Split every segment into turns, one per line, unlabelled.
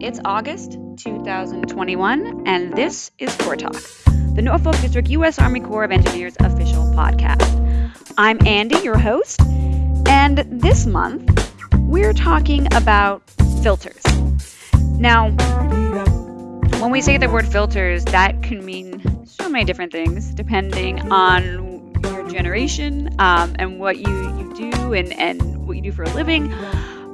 It's August 2021, and this is Corps Talk, the Norfolk District U.S. Army Corps of Engineers official podcast. I'm Andy, your host, and this month we're talking about filters. Now, when we say the word filters, that can mean so many different things depending on your generation um, and what you, you do and, and what you do for a living.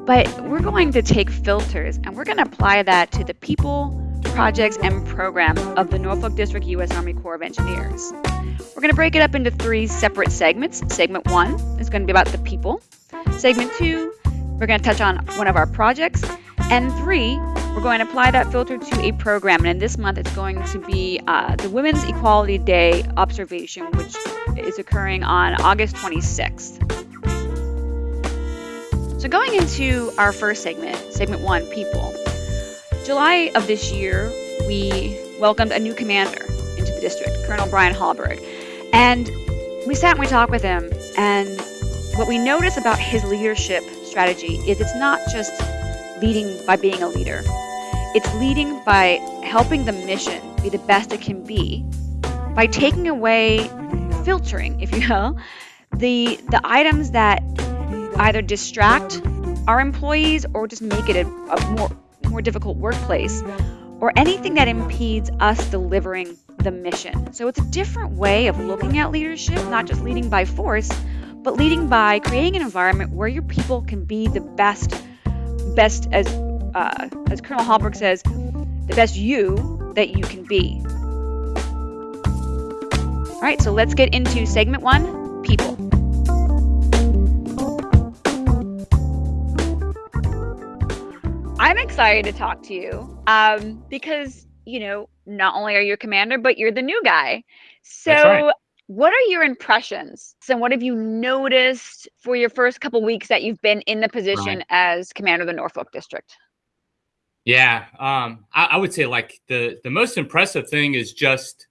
But we're going to take filters and we're going to apply that to the people, projects, and programs of the Norfolk District U.S. Army Corps of Engineers. We're going to break it up into three separate segments. Segment one is going to be about the people. Segment two, we're going to touch on one of our projects. And three, we're going to apply that filter to a program. And this month, it's going to be uh, the Women's Equality Day observation, which is occurring on August 26th. So, going into our first segment, segment one, people. July of this year, we welcomed a new commander into the district, Colonel Brian Hallberg. And we sat and we talked with him. And what we notice about his leadership strategy is it's not just leading by being a leader, it's leading by helping the mission be the best it can be by taking away filtering, if you will, the the items that either distract our employees or just make it a, a more more difficult workplace or anything that impedes us delivering the mission. So it's a different way of looking at leadership, not just leading by force, but leading by creating an environment where your people can be the best, best as uh, as Colonel Hallberg says, the best you that you can be. All right, so let's get into segment one: people. I'm excited to talk to you um, because, you know, not only are you a commander, but you're the new guy. So, right. what are your impressions? And what have you noticed for your first couple weeks that you've been in the position right. as commander of the Norfolk District?
Yeah, um, I, I would say like the the most impressive thing is just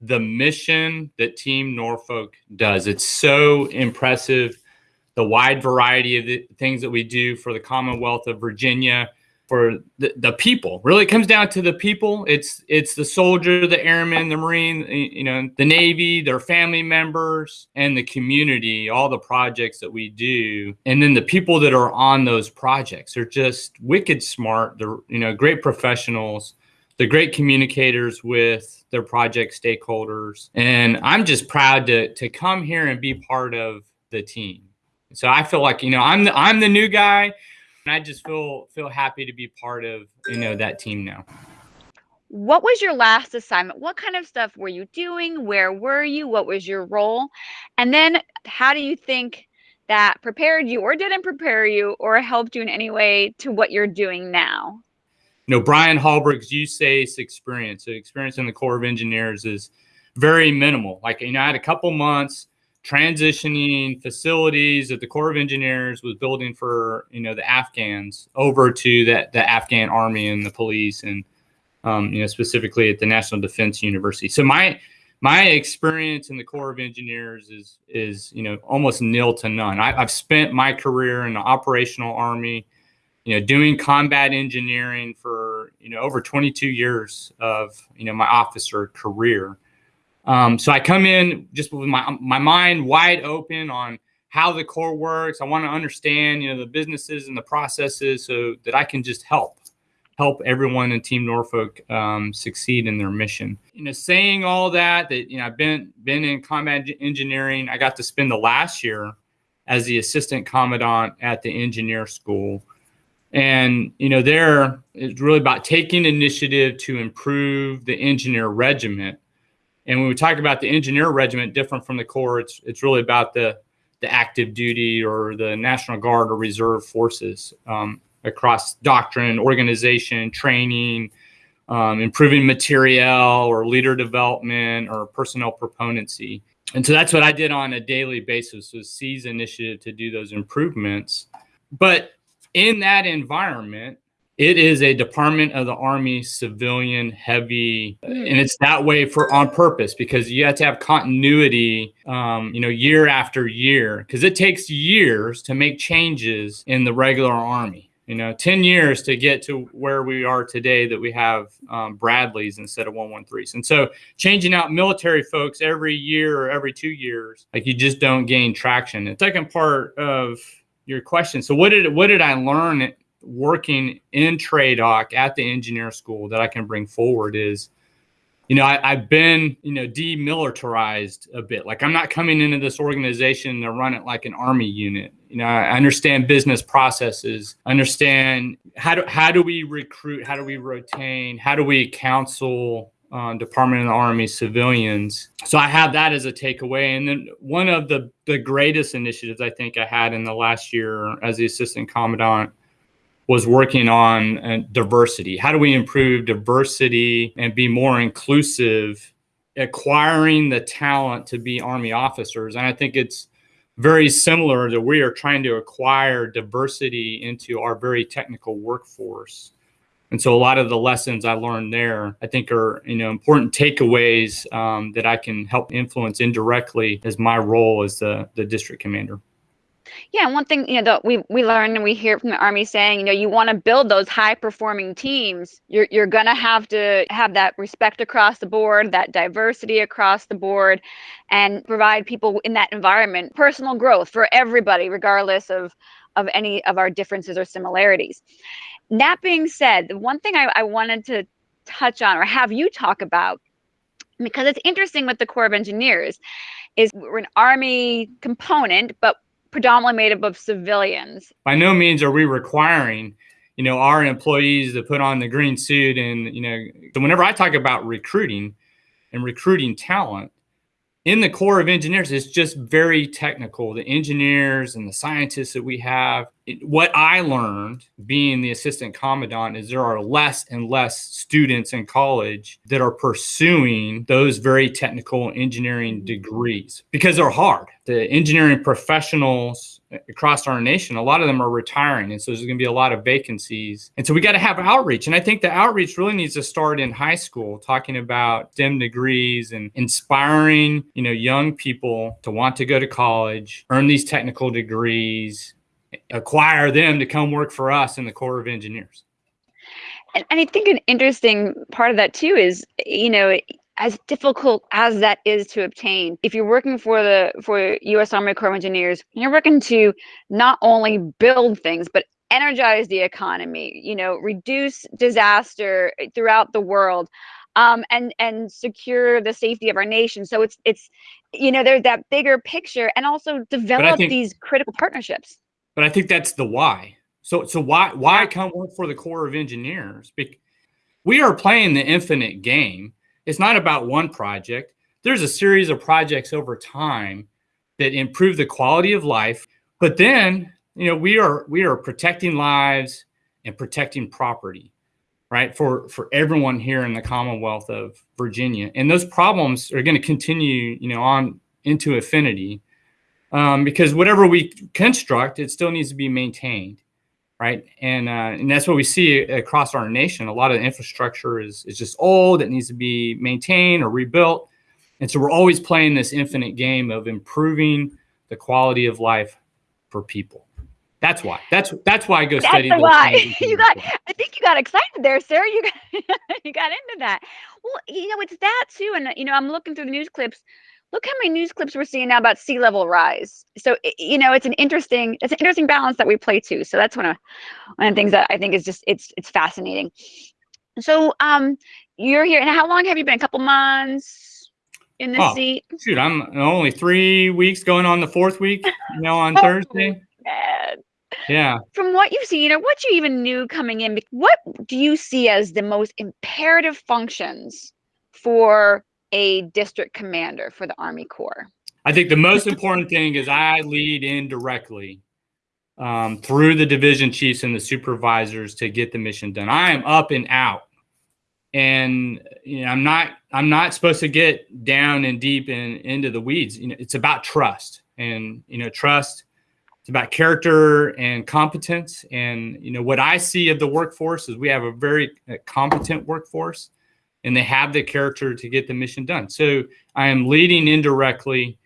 the mission that Team Norfolk does. It's so impressive. The wide variety of the things that we do for the Commonwealth of Virginia for the, the people. Really it comes down to the people. It's it's the soldier the airman the marine you know the navy their family members and the community all the projects that we do. And then the people that are on those projects are just wicked smart. They're you know great professionals. They're great communicators with their project stakeholders. And i'm just proud to to come here and be part of the team. So i feel like you know i'm the i'm the new guy and I just feel feel happy to be part of you know that team now.
What was your last assignment? What kind of stuff were you doing? Where were you? What was your role? And then how do you think that prepared you or didn't prepare you or helped you in any way to what you're doing now?
You know, Brian Hallberg's USACE experience, so experience in the Corps of Engineers is very minimal. Like, you know, I had a couple months transitioning facilities that the Corps of Engineers was building for you know the Afghans over to that the Afghan army and the police and um, you know specifically at the National Defense University. So my my experience in the Corps of Engineers is is you know almost nil to none. I, I've spent my career in the operational army, you know, doing combat engineering for you know over 22 years of you know my officer career. Um, so I come in just with my my mind wide open on how the Corps works. I want to understand, you know, the businesses and the processes so that I can just help help everyone in Team Norfolk um, succeed in their mission. You know, saying all that, that you know, I've been been in combat engineering. I got to spend the last year as the assistant commandant at the engineer school. And you know, there it's really about taking initiative to improve the engineer regiment and when we talk about the engineer regiment, different from the Corps, it's it's really about the the active duty or the National Guard or Reserve forces um, across doctrine, organization, training, um, improving material or leader development or personnel proponency. And so that's what I did on a daily basis was seize initiative to do those improvements. But in that environment, it is a department of the army civilian heavy hmm. and it's that way for on purpose because you have to have continuity um, you know year after year because it takes years to make changes in the regular army. You know 10 years to get to where we are today that we have um, bradleys instead of 113s and so changing out military folks every year or every two years like you just don't gain traction. The second part of your question so what did what did i learn working in TRADOC at the engineer school that i can bring forward is you know, I, have been, you know, demilitarized a bit. Like I'm not coming into this organization to run it like an army unit. You know, I understand business processes, understand how do how do we recruit, how do we retain, how do we counsel uh, Department of the Army civilians. So I have that as a takeaway. And then one of the the greatest initiatives I think I had in the last year as the assistant commandant was working on uh, diversity. How do we improve diversity and be more inclusive, acquiring the talent to be Army officers? And I think it's very similar that we are trying to acquire diversity into our very technical workforce. And so a lot of the lessons I learned there, I think are you know important takeaways um, that I can help influence indirectly as my role as the, the district commander.
Yeah, one thing you know that we we learn and we hear from the army saying, you know, you want to build those high performing teams. You're you're gonna have to have that respect across the board, that diversity across the board, and provide people in that environment personal growth for everybody, regardless of of any of our differences or similarities. That being said, the one thing I, I wanted to touch on or have you talk about because it's interesting with the Corps of Engineers is we're an army component, but predominantly made up of civilians.
By no means are we requiring, you know, our employees to put on the green suit and, you know, so whenever I talk about recruiting and recruiting talent, in the Corps of Engineers, it's just very technical. The engineers and the scientists that we have. It, what I learned being the assistant commandant is there are less and less students in college that are pursuing those very technical engineering mm-hmm. degrees because they're hard. The engineering professionals across our nation, a lot of them are retiring. And so there's going to be a lot of vacancies. And so we got to have outreach. And I think the outreach really needs to start in high school, talking about STEM degrees and inspiring, you know, young people to want to go to college, earn these technical degrees, acquire them to come work for us in the Corps of Engineers.
And, and I think an interesting part of that too is, you know, as difficult as that is to obtain if you're working for the for us army corps of engineers you're working to not only build things but energize the economy you know reduce disaster throughout the world um, and and secure the safety of our nation so it's it's you know there's that bigger picture and also develop think, these critical partnerships
but i think that's the why so so why why come work for the corps of engineers we are playing the infinite game it's not about one project. There's a series of projects over time that improve the quality of life. But then, you know, we are we are protecting lives and protecting property, right? For for everyone here in the Commonwealth of Virginia. And those problems are going to continue, you know, on into infinity. Um, because whatever we construct, it still needs to be maintained right? And uh, and that's what we see across our nation. A lot of the infrastructure is is just old; it needs to be maintained or rebuilt. And so we're always playing this infinite game of improving the quality of life for people. That's why. That's that's why I go
that's
study.
why you got. I think you got excited there, Sarah. You got you got into that. Well, you know, it's that too. And you know, I'm looking through the news clips look how many news clips we're seeing now about sea level rise. So you know, it's an interesting, it's an interesting balance that we play too. So that's one of one of the things that I think is just it's it's fascinating. So um, you're here, and how long have you been? A couple months in the oh, seat?
Shoot, I'm only three weeks going on the fourth week. You know, on oh, Thursday. Man. Yeah.
From what you see, you know, what you even knew coming in, what do you see as the most imperative functions for a district commander for the Army Corps?
I think the most important thing is I lead indirectly um, through the division chiefs and the supervisors to get the mission done. I am up and out, and you know, I'm not I'm not supposed to get down and deep in into the weeds. You know, it's about trust, and you know, trust. It's about character and competence. And you know, what I see of the workforce is we have a very uh, competent workforce and they have the character to get the mission done. So I am leading indirectly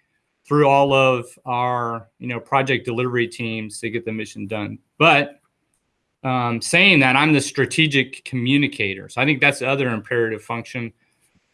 through all of our, you know, project delivery teams to get the mission done. But um, saying that I'm the strategic communicator. So I think that's the other imperative function,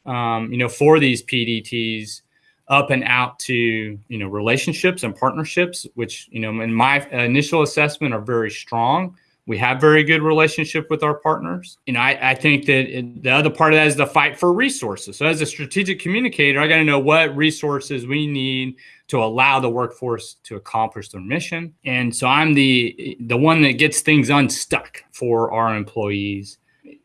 um, you know, for these PDTs up and out to, you know, relationships and partnerships, which, you know, in my initial assessment are very strong. We have very good relationship with our partners. You know, I, I think that it, the other part of that is the fight for resources. So as a strategic communicator, I got to know what resources we need to allow the workforce to accomplish their mission. And so I'm the the one that gets things unstuck for our employees.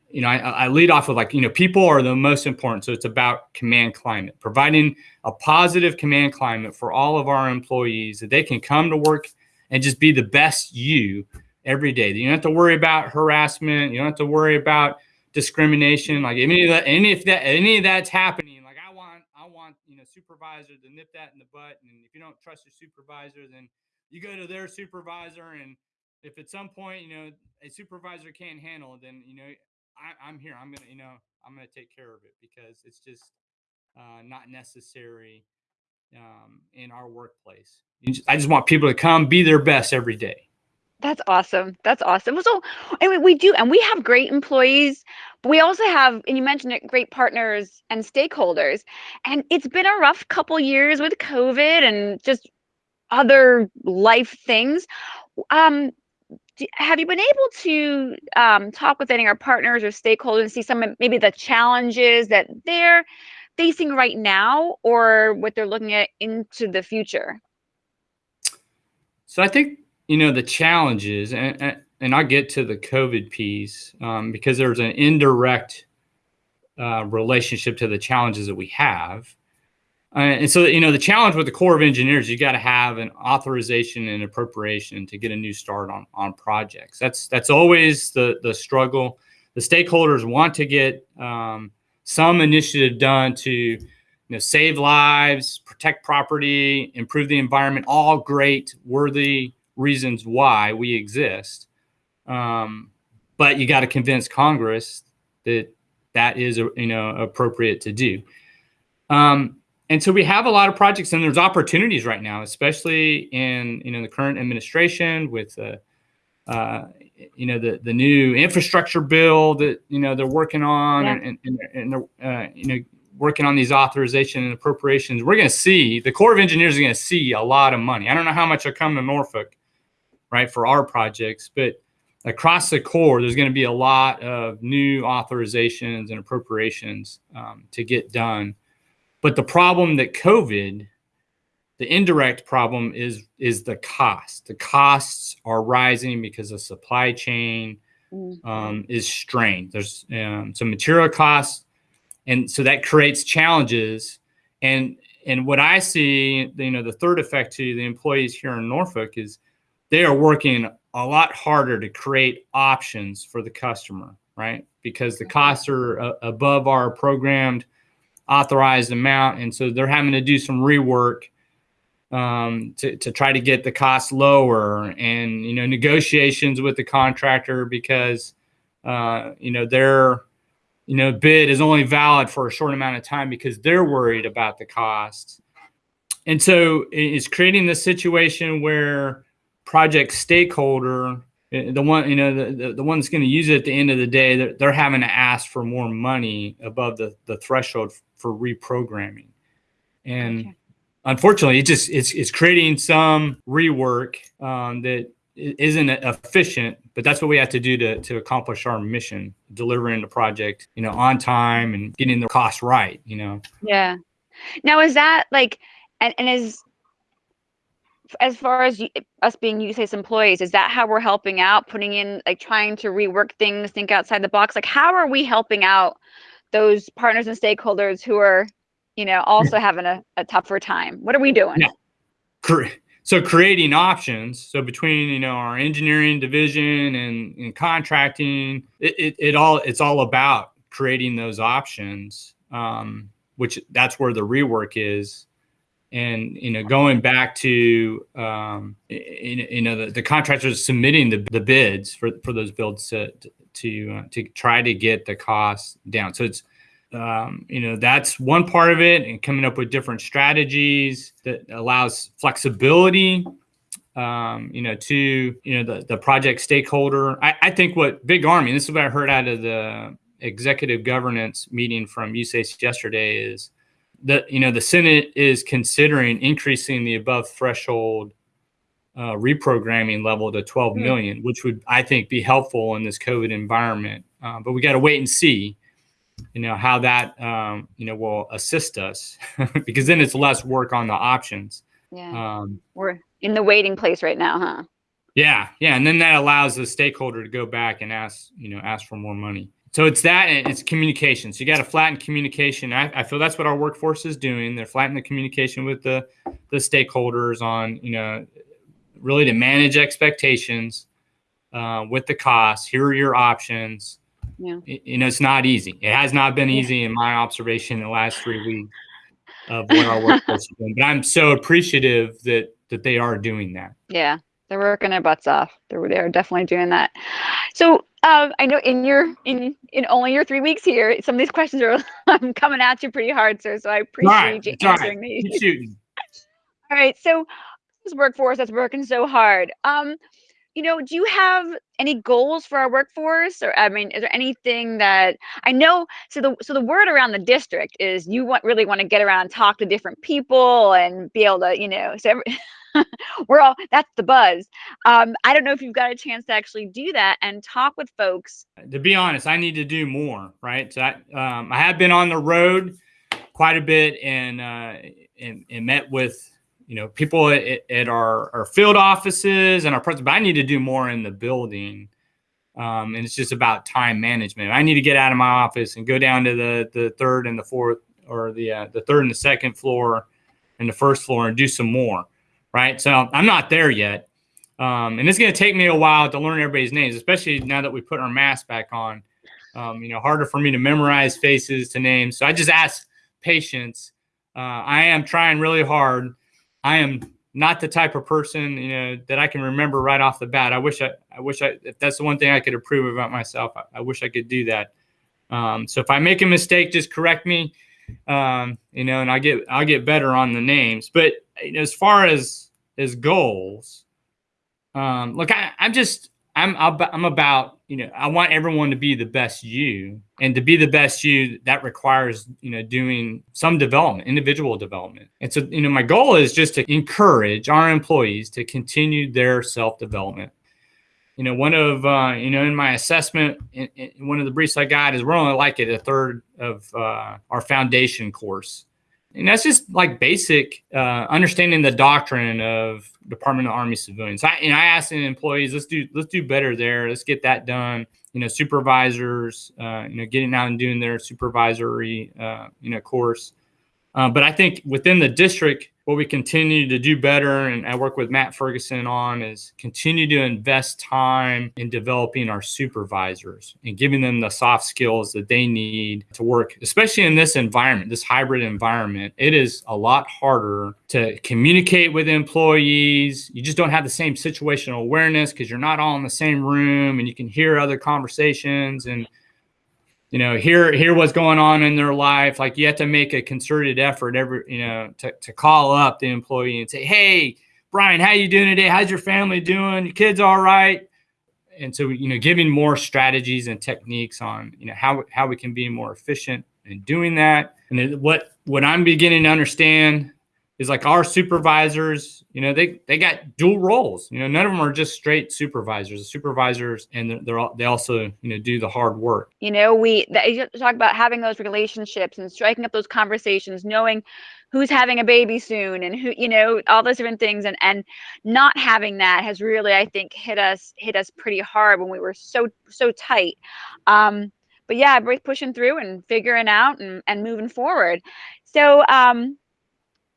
You know, I, I lead off with like, you know, people are the most important. So it's about command climate, providing a positive command climate for all of our employees that they can come to work and just be the best you every day. You don't have to worry about harassment. You don't have to worry about discrimination. Like any of that, any of that, any of that's happening Like I want, I want you know supervisor to nip that in the butt. And if you don't trust your supervisor, then you go to their supervisor. And if at some point, you know, a supervisor can't handle it, then, you know, I, am here. I'm to, you know, I'm to take care of it because it's just uh, not necessary um, in our workplace. I just want people to come be their best every day.
That's awesome. That's awesome. So, and we do, and we have great employees, but we also have, and you mentioned it, great partners and stakeholders. And it's been a rough couple years with COVID and just other life things. Um, have you been able to um, talk with any of our partners or stakeholders and see some of maybe the challenges that they're facing right now or what they're looking at into the future?
So I think you know the challenges and and i'll get to the covid piece um, because there's an indirect uh, relationship to the challenges that we have. Uh, and so you know the challenge with the corps of engineers you got to have an authorization and appropriation to get a new start on on projects. That's that's always the the struggle. The stakeholders want to get um, some initiative done to you know save lives protect property improve the environment all great worthy reasons why we exist. Um, but you got to convince Congress that that is you know appropriate to do. Um, and so we have a lot of projects, and there's opportunities right now, especially in you know the current administration with uh, uh, you know the the new infrastructure bill that you know they're working on, yeah. and and, and they're uh, you know working on these authorization and appropriations. We're going to see the Corps of Engineers is going to see a lot of money. I don't know how much will come to Norfolk, right, for our projects. But across the Corps, there's going to be a lot of new authorizations and appropriations um, to get done. But the problem that COVID, the indirect problem is is the cost. The costs are rising because the supply chain mm-hmm. um, is strained. There's um, some material costs, and so that creates challenges. And and what I see, you know, the third effect to the employees here in Norfolk is they are working a lot harder to create options for the customer, right? Because the costs are uh, above our programmed authorized amount. And so they're having to do some rework um, to, to try to get the cost lower and, you know, negotiations with the contractor because, uh, you know, their, you know, bid is only valid for a short amount of time because they're worried about the cost. And so it's creating this situation where, project stakeholder, eh, the one you know the, the, the one that's going to use it at the end of the day, they're, they're having to ask for more money above the the threshold for reprogramming, and okay. unfortunately, it just it's it's creating some rework um, that isn't efficient but that's what we have to do to, to accomplish our mission delivering the project you know on time and getting the cost right you know?
Yeah. Now is that like and, and is as far as you, us being USACE employees, is that how we're helping out, putting in, like trying to rework things, think outside the box? Like, how are we helping out those partners and stakeholders who are, you know, also having a, a tougher time? What are we doing?
Yeah. So creating options. So between you know our engineering division and, and contracting, it, it, it all it's all about creating those options. Um, which that's where the rework is and you know going back to um, you, know the, the contractors submitting the, the bids for, for those builds to to uh, to try to get the costs down so it's um, you know that's one part of it and coming up with different strategies that allows flexibility um, you know, to you know the the project stakeholder. I, I think what Big Army. This is what I heard out of the executive governance meeting from USACE yesterday is that you know the Senate is considering increasing the above threshold uh, reprogramming level to 12 mm. which would I think be helpful in this COVID environment. Uh, but we got to wait and see, you know, how that um, you know will assist us, because then it's less work on the options.
Yeah, um, we're in the waiting place right now, huh?
Yeah, yeah, and then that allows the stakeholder to go back and ask, you know, ask for more money. So it's that and it's communication. So you got to flatten communication. I, I, feel that's what our workforce is doing. They're flattening the communication with the the stakeholders on, you know, really to manage expectations uh, with the costs. Here are your options. Yeah. You know, it's not easy. It has not been easy in my observation in the last three weeks of what our workforce is doing. But I'm so appreciative that that they are doing that.
Yeah, they're working their butts off. They're they're definitely doing that. So um, I know in your in in only your three weeks here, some of these questions are coming at you pretty hard, sir. So I appreciate right, you answering right. these. Keep shooting. All right. So this workforce that's working so hard. Um, you know, do you have any goals for our workforce? Or I mean, is there anything that I know? So the so the word around the district is you want really want to get around and talk to different people and be able to, you know, so every, we're all that's the buzz. Um, I don't know if you've got a chance to actually do that and talk with folks.
To be honest, I need to do more. Right. So I, um, I have been on the road quite a bit and uh, and, and met with you know people at, at our, our field offices and our. But I need to do more in the building. Um, and it's just about time management. I need to get out of my office and go down to the the third and the fourth, or the uh, the third and the second floor, and the first floor, and do some more right? So I'm not there yet. Um, and it's going to take me a while to learn everybody's names, especially now that we put our mask back on. Um, you know, harder for me to memorize faces to names. So I just ask patience. Uh, I am trying really hard. I am not the type of person, you know, that I can remember right off the bat. I wish I, I wish I, if that's the one thing I could improve about myself, I, I wish I could do that. Um, so if I make a mistake, just correct me um, you know, and I get I'll get better on the names. But as far as as goals, um, look, I, I'm just I'm I'm about you know I want everyone to be the best you, and to be the best you that requires you know doing some development, individual development. And so you know my goal is just to encourage our employees to continue their self development you know, one of, uh, you know, in my assessment, in, in one of the briefs I got is we're only like at a third of uh, our foundation course. And that's just like basic uh, understanding the doctrine of Department of Army civilians. I, and I asked employees, let's do, let's do better there. Let's get that done. You know, supervisors, uh, you know, getting out and doing their supervisory, uh, you know, course. Uh, but I think within the district, what we continue to do better, and I work with Matt Ferguson on, is continue to invest time in developing our supervisors and giving them the soft skills that they need to work, especially in this environment, this hybrid environment. It is a lot harder to communicate with employees. You just don't have the same situational awareness because you're not all in the same room and you can hear other conversations and you know hear hear what's going on in their life like you have to make a concerted effort every you know to, to call up the employee and say hey brian how you doing today? How's your family doing? Your kids all right? And so you know giving more strategies and techniques on you know how how we can be more efficient in doing that. And what what i'm beginning to understand is like our supervisors, you know, they they got dual roles. You know, none of them are just straight supervisors. The supervisors and they're, they're all, they also you know do the hard work.
You know, we you talk about having those relationships and striking up those conversations, knowing who's having a baby soon and who you know all those different things and and not having that has really i think hit us hit us pretty hard when we were so so tight um but yeah we're pushing through and figuring out and, and moving forward so um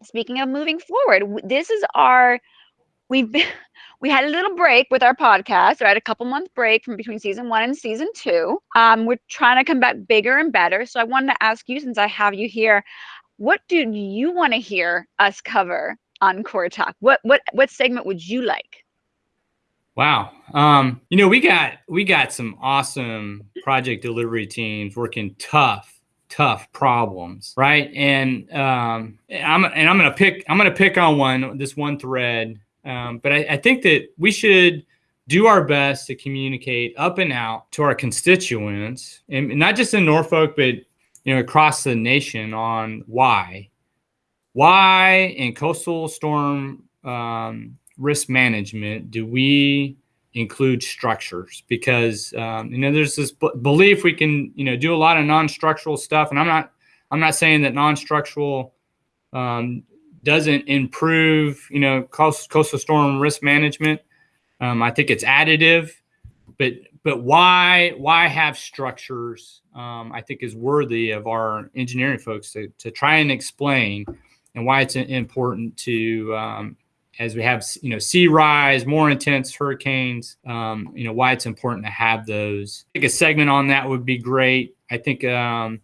speaking of moving forward, this is our we've been we had a little break with our podcast. Had a couple month break from between season one and season two. Um, we're trying to come back bigger and better. So I wanted to ask you, since I have you here, what do you want to hear us cover on Corps Talk? What what what segment would you like?
Wow. Um, you know, we got we got some awesome project delivery teams working tough tough problems, right? And um, I'm and I'm gonna pick I'm gonna pick on one this one thread Um, but I, I think that we should do our best to communicate up and out to our constituents, and not just in Norfolk, but you know across the nation on why, why in coastal storm um, risk management do we include structures? Because um, you know there's this belief we can you know do a lot of non-structural stuff, and I'm not I'm not saying that non-structural um, doesn't improve you know coast, coastal storm risk management um, I think it's additive, but but why why have structures? Um, I think is worthy of our engineering folks to to try and explain, and why it's important to um, as we have you know sea rise, more intense hurricanes. Um, you know why it's important to have those. I think a segment on that would be great. I think um,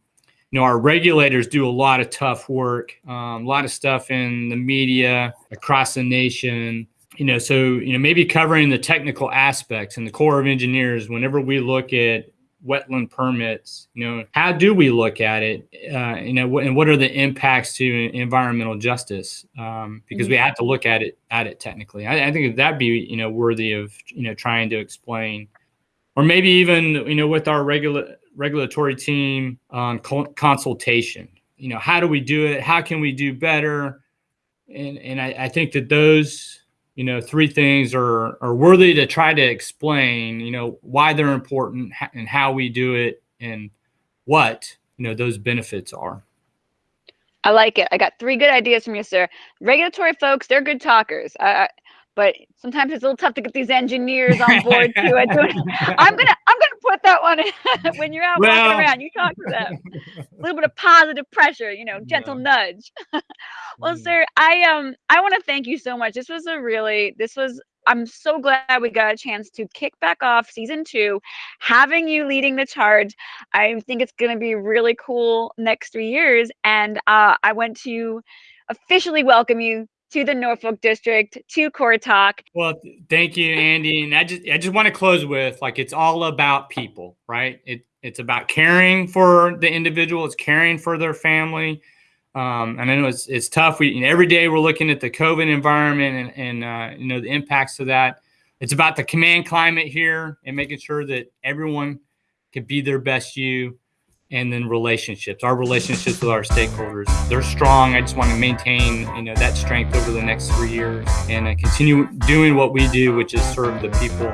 you know our regulators do a lot of tough work, um, a lot of stuff in the media across the nation you know, so you know, maybe covering the technical aspects and the Corps of Engineers. Whenever we look at wetland permits, you know, how do we look at it? Uh, you know, and what are the impacts to environmental justice? Um, because mm-hmm. we have to look at it at it technically. I, I think that'd be you know worthy of you know trying to explain, or maybe even you know with our regular regulatory team on consultation. You know, how do we do it? How can we do better? And and I, I think that those you know three things are are worthy to try to explain you know why they're important and how we do it and what you know those benefits are.
I like it. I got three good ideas from you sir. Regulatory folks they're good talkers but sometimes it's a little tough to get these engineers on board to it. I'm gonna I'm gonna put that one in. when you're out well, walking around. You talk to them. A little bit of positive pressure, you know, gentle yeah. nudge. well, mm. sir, I um I want to thank you so much. This was a really this was I'm so glad we got a chance to kick back off season two, having you leading the charge. I think it's going to be really cool next three years. And uh, I want to officially welcome you to the Norfolk District, to Corps Talk.
Well, thank you, Andy. And I just I just want to close with like it's all about people, right? It it's about caring for the individual, it's caring for their family. Um, and I know it's it's tough. We every day we're looking at the COVID environment and, and uh, you know the impacts of that. It's about the command climate here and making sure that everyone can be their best you and then relationships. Our relationships with our stakeholders they're strong. I just want to maintain you know that strength over the next three years and uh, continue doing what we do which is serve the people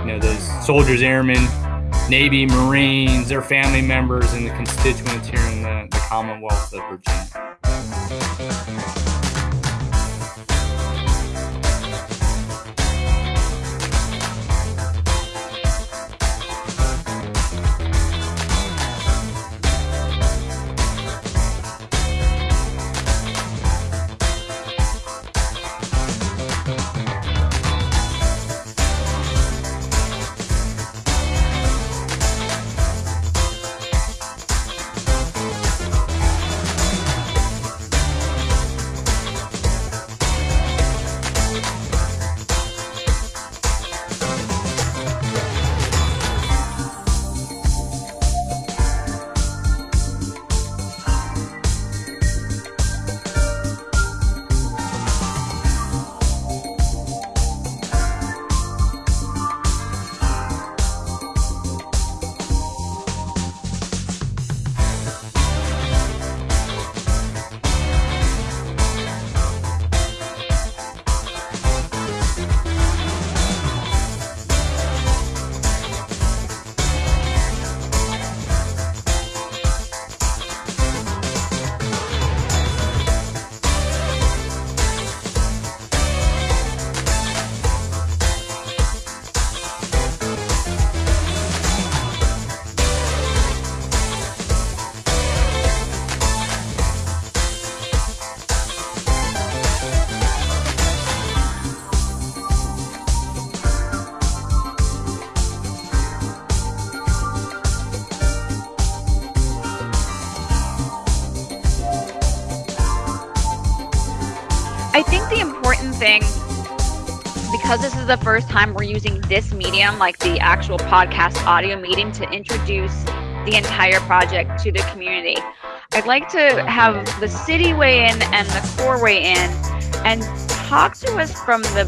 you know those soldiers airmen navy marines their family members and the constituents here in the, the commonwealth of virginia
is the first time we're using this medium, like the actual podcast audio meeting, to introduce the entire project to the community. I'd like to have the city weigh in and the Corps weigh in and talk to us from the,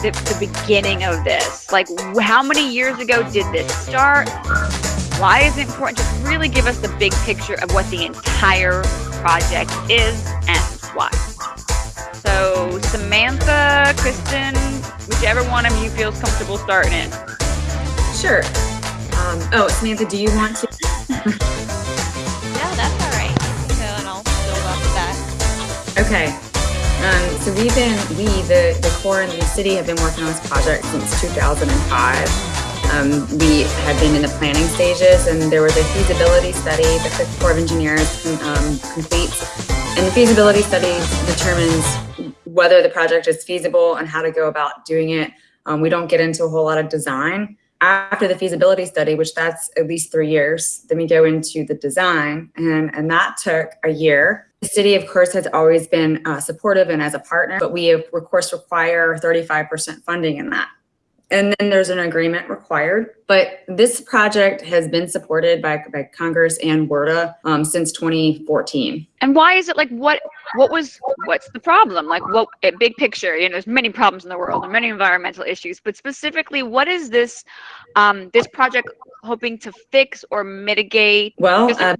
the, the beginning of this. Like, how many years ago did this start? Why is it important? Just really give us the big picture of what the entire project is and why. So, Samantha, Kristen, whichever one of you feels comfortable starting it.
Sure. Um, oh, Samantha, do you want to?
no, that's all right. So, and I'll build off of that.
Okay. Um, so we've been, we, the, the Corps and the city have been working on this project since 2005. Um, we had been in the planning stages and there was a feasibility study that the Corps of Engineers um, completes. And the feasibility study determines whether the project is feasible and how to go about doing it. Um, we don't get into a whole lot of design. After the feasibility study, which that's at least three years, then we go into the design and, and that took a year. The city, of course, has always been uh, supportive and as a partner, but we, of course, require 35% funding in that. And then there's an agreement required. But this project has been supported by, by Congress and WRDA um, since 2014.
And why is it like what what was what's the problem? Like what a big picture, you know, there's many problems in the world and many environmental issues, but specifically what is this um, this project hoping to fix or mitigate?
Well, uh,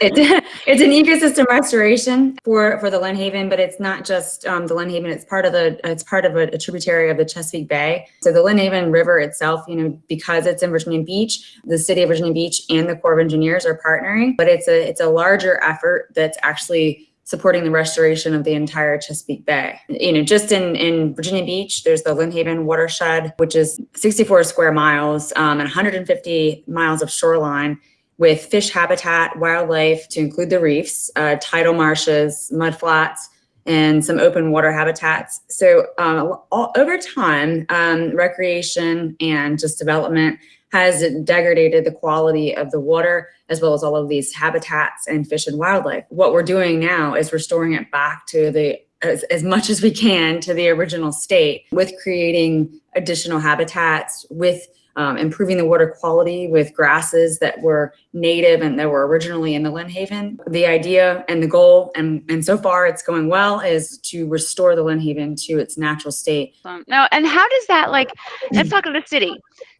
it, it's an ecosystem restoration for for the Lynnhaven, but it's not just um, the Lynnhaven. It's part of the it's part of a, a, tributary of the Chesapeake Bay. So the Lynnhaven River itself, you know, because it's in Virginia Beach, the city of Virginia Beach and the Corps of Engineers are partnering, but it's a it's a larger effort that's actually supporting the restoration of the entire Chesapeake Bay. You know, just in, in Virginia Beach, there's the Lynnhaven watershed, which is 64 square miles um, and 150 miles of shoreline with fish habitat, wildlife to include the reefs, uh, tidal marshes, mudflats, and some open water habitats. So um, all, over time, um, recreation and just development has degraded the quality of the water as well as all of these habitats and fish and wildlife. What we're doing now is restoring it back to the as, as much as we can to the original state with creating additional habitats, with um, improving the water quality with grasses that were native and that were originally in the Lynnhaven. The idea and the goal, and, and so far it's going well, is to restore the Lynnhaven to its natural state.
Now, and how does that like, let's talk to the city.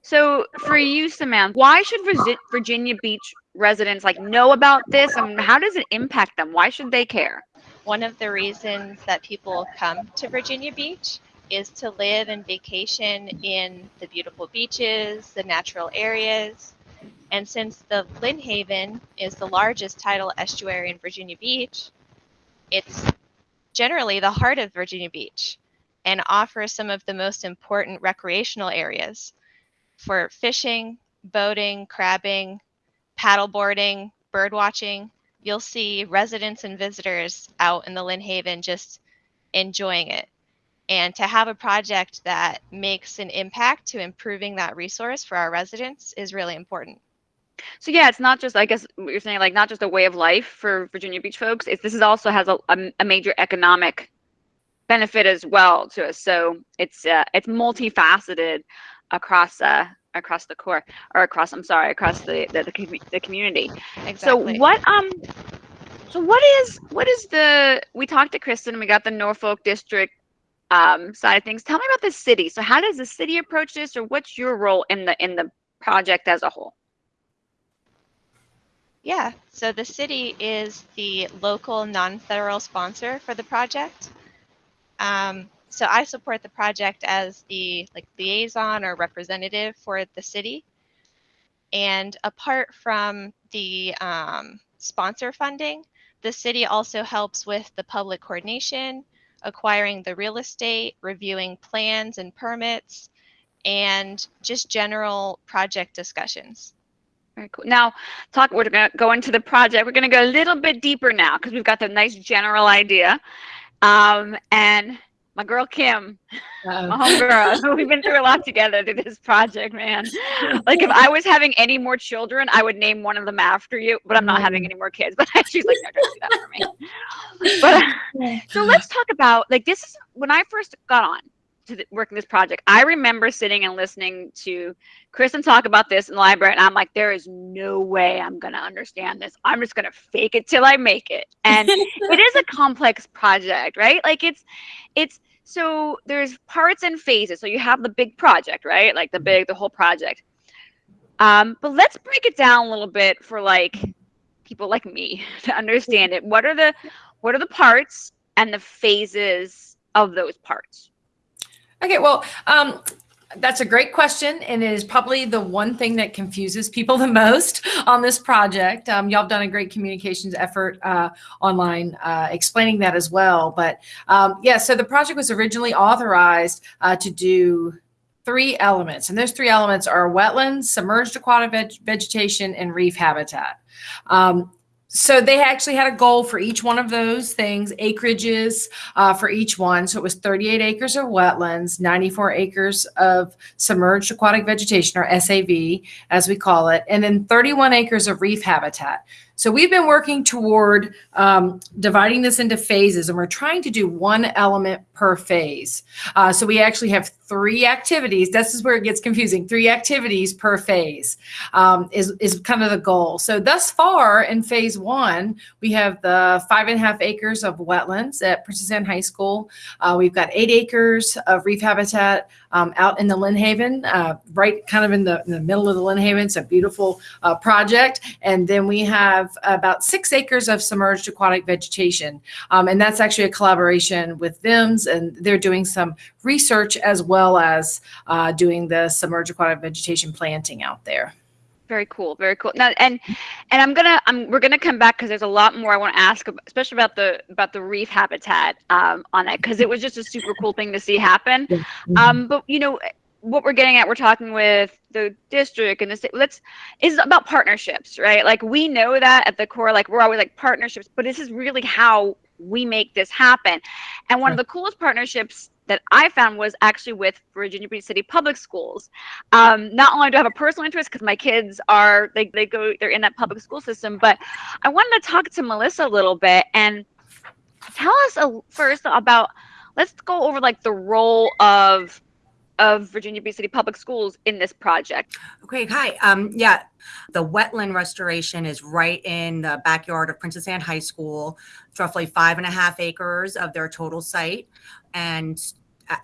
So for you, Samantha, why should Virginia Beach residents like know about this and how does it impact them? Why should they care?
One of the reasons that people come to Virginia Beach is to live and vacation in the beautiful beaches, the natural areas. And since the Lynnhaven is the largest tidal estuary in Virginia Beach, it's generally the heart of Virginia Beach and offers some of the most important recreational areas for fishing, boating, crabbing, paddleboarding, bird watching. You'll see residents and visitors out in the Lynnhaven just enjoying it and to have a project that makes an impact to improving that resource for our residents is really important.
So yeah, it's not just I guess what you're saying like not just a way of life for Virginia Beach folks. It's this is also has a, a, a major economic benefit as well to us. So it's uh, it's multifaceted across uh, across the Corps or across I'm sorry across the the, the, the community. Exactly. So what um so what is what is the we talked to Kristen we got the Norfolk district um, side of things. Tell me about the city. So how does the city approach this, or what's your role in the in the project as a whole?
Yeah, so the city is the local non-federal sponsor for the project. Um, so I support the project as the like liaison or representative for the city. And apart from the um, sponsor funding, the city also helps with the public coordination, acquiring the real estate, reviewing plans and permits, and just general project discussions.
Very cool. Now, talk. We're going to go into the project. We're going to go a little bit deeper now because we've got the nice general idea. Um, and my girl Kim, um. my homegirl, we've been through a lot together to this project, man. Like if I was having any more children, I would name one of them after you, but I'm not having mm. any more kids. But she's like, no, don't do that for me. But so let's talk about like this is when I first got on to the, working this project. I remember sitting and listening to Kristen talk about this in the library, and I'm like, there is no way I'm gonna understand this. I'm just gonna fake it till I make it. And it is a complex project, right? Like it's it's so there's parts and phases. So you have the big project, right? Like the
Mm-hmm.
big, the whole project. Um, but let's break it down a little bit for like people like me to understand it. What are the what are the parts and the phases of those parts?
Okay, well, um, that's a great question, and it is probably the one thing that confuses people the most on this project. Um, y'all have done a great communications effort uh, online uh, explaining that as well. But um, yeah, so the project was originally authorized uh, to do three elements, and those three elements are wetlands, submerged aquatic veg- vegetation, and reef habitat. Um, so they actually had a goal for each one of those things, acreages uh, for each one. So it was 38 acres of wetlands, 94 acres of submerged aquatic vegetation, or SAV, as we call it, and then 31 acres of reef habitat. So we've been working toward um, dividing this into phases, and we're trying to do one element per phase. Uh, so we actually have three activities. This is where it gets confusing. Three activities per phase um, is is kind of the goal. So thus far in phase one, we have the five and a half acres of wetlands at Princess Anne High School. Uh, we've got eight acres of reef habitat um, out in the Lynnhaven, uh, right kind of in the, in the middle of the Lynnhaven. It's a beautiful uh, project. And then we have about six acres of submerged aquatic vegetation. Um, and that's actually a collaboration with VIMS, and they're doing some research as well as uh, doing the submerged aquatic vegetation planting out there.
Very cool, very cool. Now, and and I'm gonna, I'm we're gonna come back because there's a lot more I want to ask, especially about the about the reef habitat um, on that because it was just a super cool thing to see happen. Um, but you know what we're getting at, we're talking with the district and the state. Let's is about partnerships, right? Like we know that at the core, like we're always like partnerships, but this is really how we make this happen. And one of the coolest partnerships that I found was actually with Virginia Beach City Public Schools. Um, not only do I have a personal interest because my kids are they they go they're in that public school system, but I wanted to talk to Melissa a little bit and tell us a, first about. Let's go over like the role of of Virginia Beach City Public Schools in this project.
Okay, hi. Um, yeah, the wetland restoration is right in the backyard of Princess Anne High School. It's roughly five and a half acres of their total site. And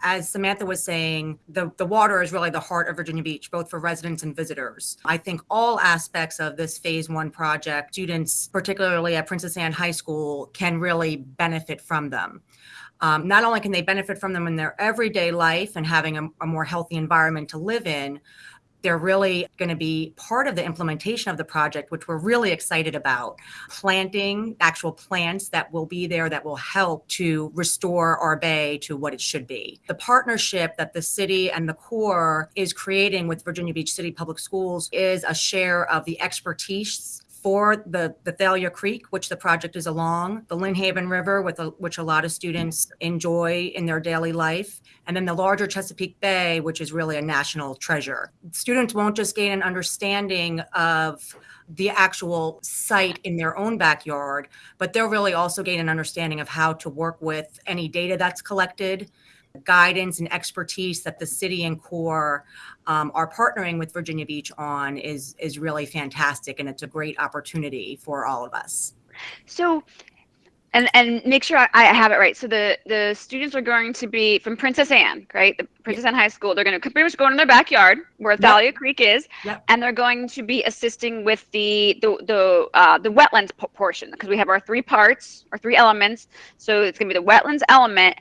as Samantha was saying, the, the water is really the heart of Virginia Beach, both for residents and visitors. I think all aspects of this phase one project, students, particularly at Princess Anne High School, can really benefit from them. Um, not only can they benefit from them in their everyday life and having a, a more healthy environment to live in, they're really going to be part of the implementation of the project, which we're really excited about. Planting actual plants that will be there that will help to restore our bay to what it should be. The partnership that the city and the Corps is creating with Virginia Beach City Public Schools is a share of the expertise for the, the Thalia Creek, which the project is along, the Lynnhaven River, with a, which a lot of students enjoy in their daily life, and then the larger Chesapeake Bay, which is really a national treasure. Students won't just gain an understanding of the actual site in their own backyard, but they'll really also gain an understanding of how to work with any data that's collected, guidance and expertise that the city and Corps um, are partnering with Virginia Beach on is is really fantastic, and it's a great opportunity for all of us.
So, and and make sure I, I have it right. So the the students are going to be from Princess Anne, right? The Princess Anne High School. They're going to pretty much go in their backyard where Thalia Creek is,
Yep.
and they're going to be assisting with the the the uh, the wetlands portion because we have our three parts, our three elements. So it's going to be the wetlands element.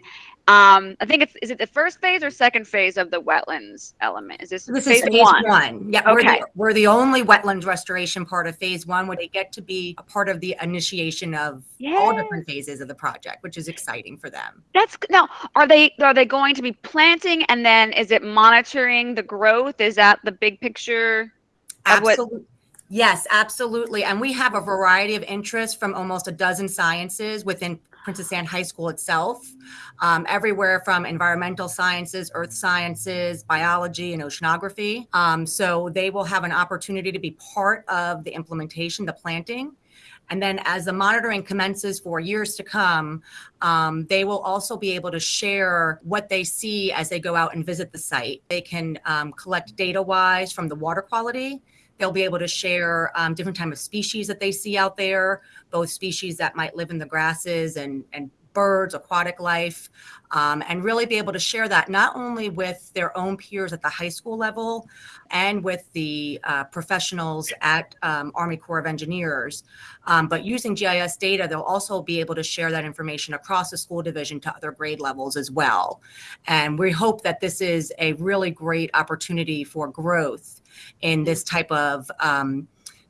Um, I think it's is it the first phase or second phase of the wetlands element? Is this,
This
phase,
is phase
one?
one. Yeah, we're,
Okay.
the, we're the only wetlands restoration part of phase one, where they get to be a part of the initiation of all different phases of the project, which is exciting for them.
That's now. Are they are they going to be planting and then is it monitoring the growth? Is that the big picture?
Absolutely. Yes, absolutely. And we have a variety of interests from almost a dozen sciences within Princess Anne High School itself, um, everywhere from environmental sciences, earth sciences, biology, and oceanography. Um, so they will have an opportunity to be part of the implementation, the planting. And then as the monitoring commences for years to come, um, they will also be able to share what they see as they go out and visit the site. They can um, collect data wise from the water quality. They'll be able to share um, different type of species that they see out there, both species that might live in the grasses and, and birds, aquatic life, um, and really be able to share that not only with their own peers at the high school level and with the uh, professionals at um, Army Corps of Engineers, um, but using GIS data, they'll also be able to share that information across the school division to other grade levels as well. And we hope that this is a really great opportunity for growth in this type of um,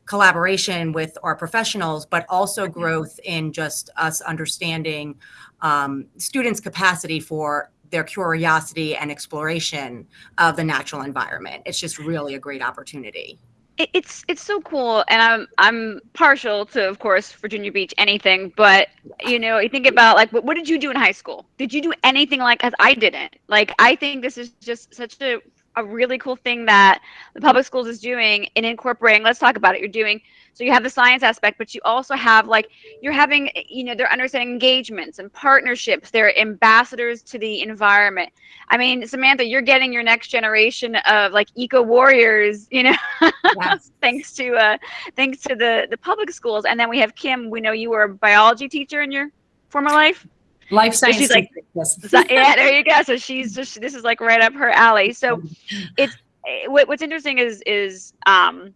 collaboration with our professionals, but also growth in just us understanding um, students' capacity for their curiosity and exploration of the natural environment. It's just really a great opportunity.
It's it's so cool, and I'm I'm partial to, of course, Virginia Beach, anything. But you know, you think about like, what, what did you do in high school? Did you do anything like? Cause I didn't. Like, I think this is just such a a really cool thing that the public schools is doing in incorporating. Let's talk about it. You're doing so you have the science aspect, but you also have like you're having, you know, they're understanding engagements and partnerships. They're ambassadors to the environment. I mean, Samantha, you're getting your next generation of like eco warriors, you know, yes. thanks to uh, thanks to the the public schools. And then we have Kim. We know you were a biology teacher in your former life.
Life science.
So she's like, yeah, there you go. So she's just this is like right up her alley. So it's eh, what, what's interesting is is um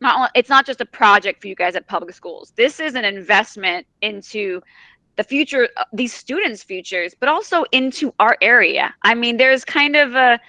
not it's not just a project for you guys at public schools. This is an investment into the future, uh, these students' futures, but also into our area. I mean, there's kind of a,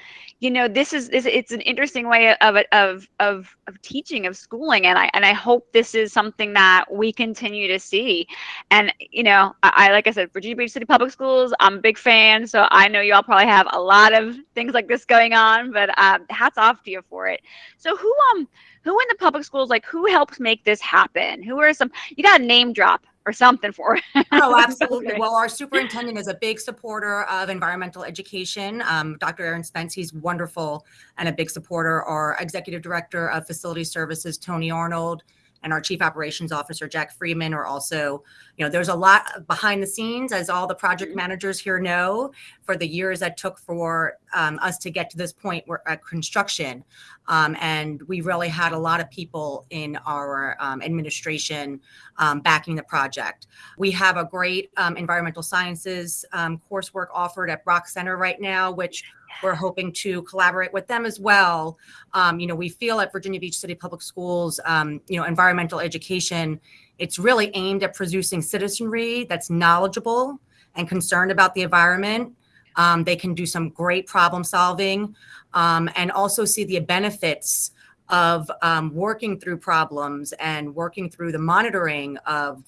you know, this is, it's an interesting way of of of of teaching of schooling, and I and I hope this is something that we continue to see. And you know, I, I like I said, Virginia Beach City Public Schools, I'm a big fan, so I know you all probably have a lot of things like this going on. But um, hats off to you for it. So who um who in the public schools like who helps make this happen who are some you got a name drop or something for it.
oh, absolutely. Well, our superintendent is a big supporter of environmental education. Um, Dr. Aaron Spence, he's wonderful and a big supporter. Our executive director of facility services, Tony Arnold, and our chief operations officer jack freeman are also you know there's a lot behind the scenes as all the project mm-hmm. managers here know for the years that took for um, us to get to this point where at construction um, and we really had a lot of people in our um, administration um, backing the project we have a great um, environmental sciences um, coursework offered at brock center right now which we're hoping to collaborate with them as well. Um, you know, we feel at Virginia Beach City Public Schools, um, you know, environmental education, it's really aimed at producing citizenry that's knowledgeable and concerned about the environment. Um, they can do some great problem solving um, and also see the benefits of um, working through problems and working through the monitoring of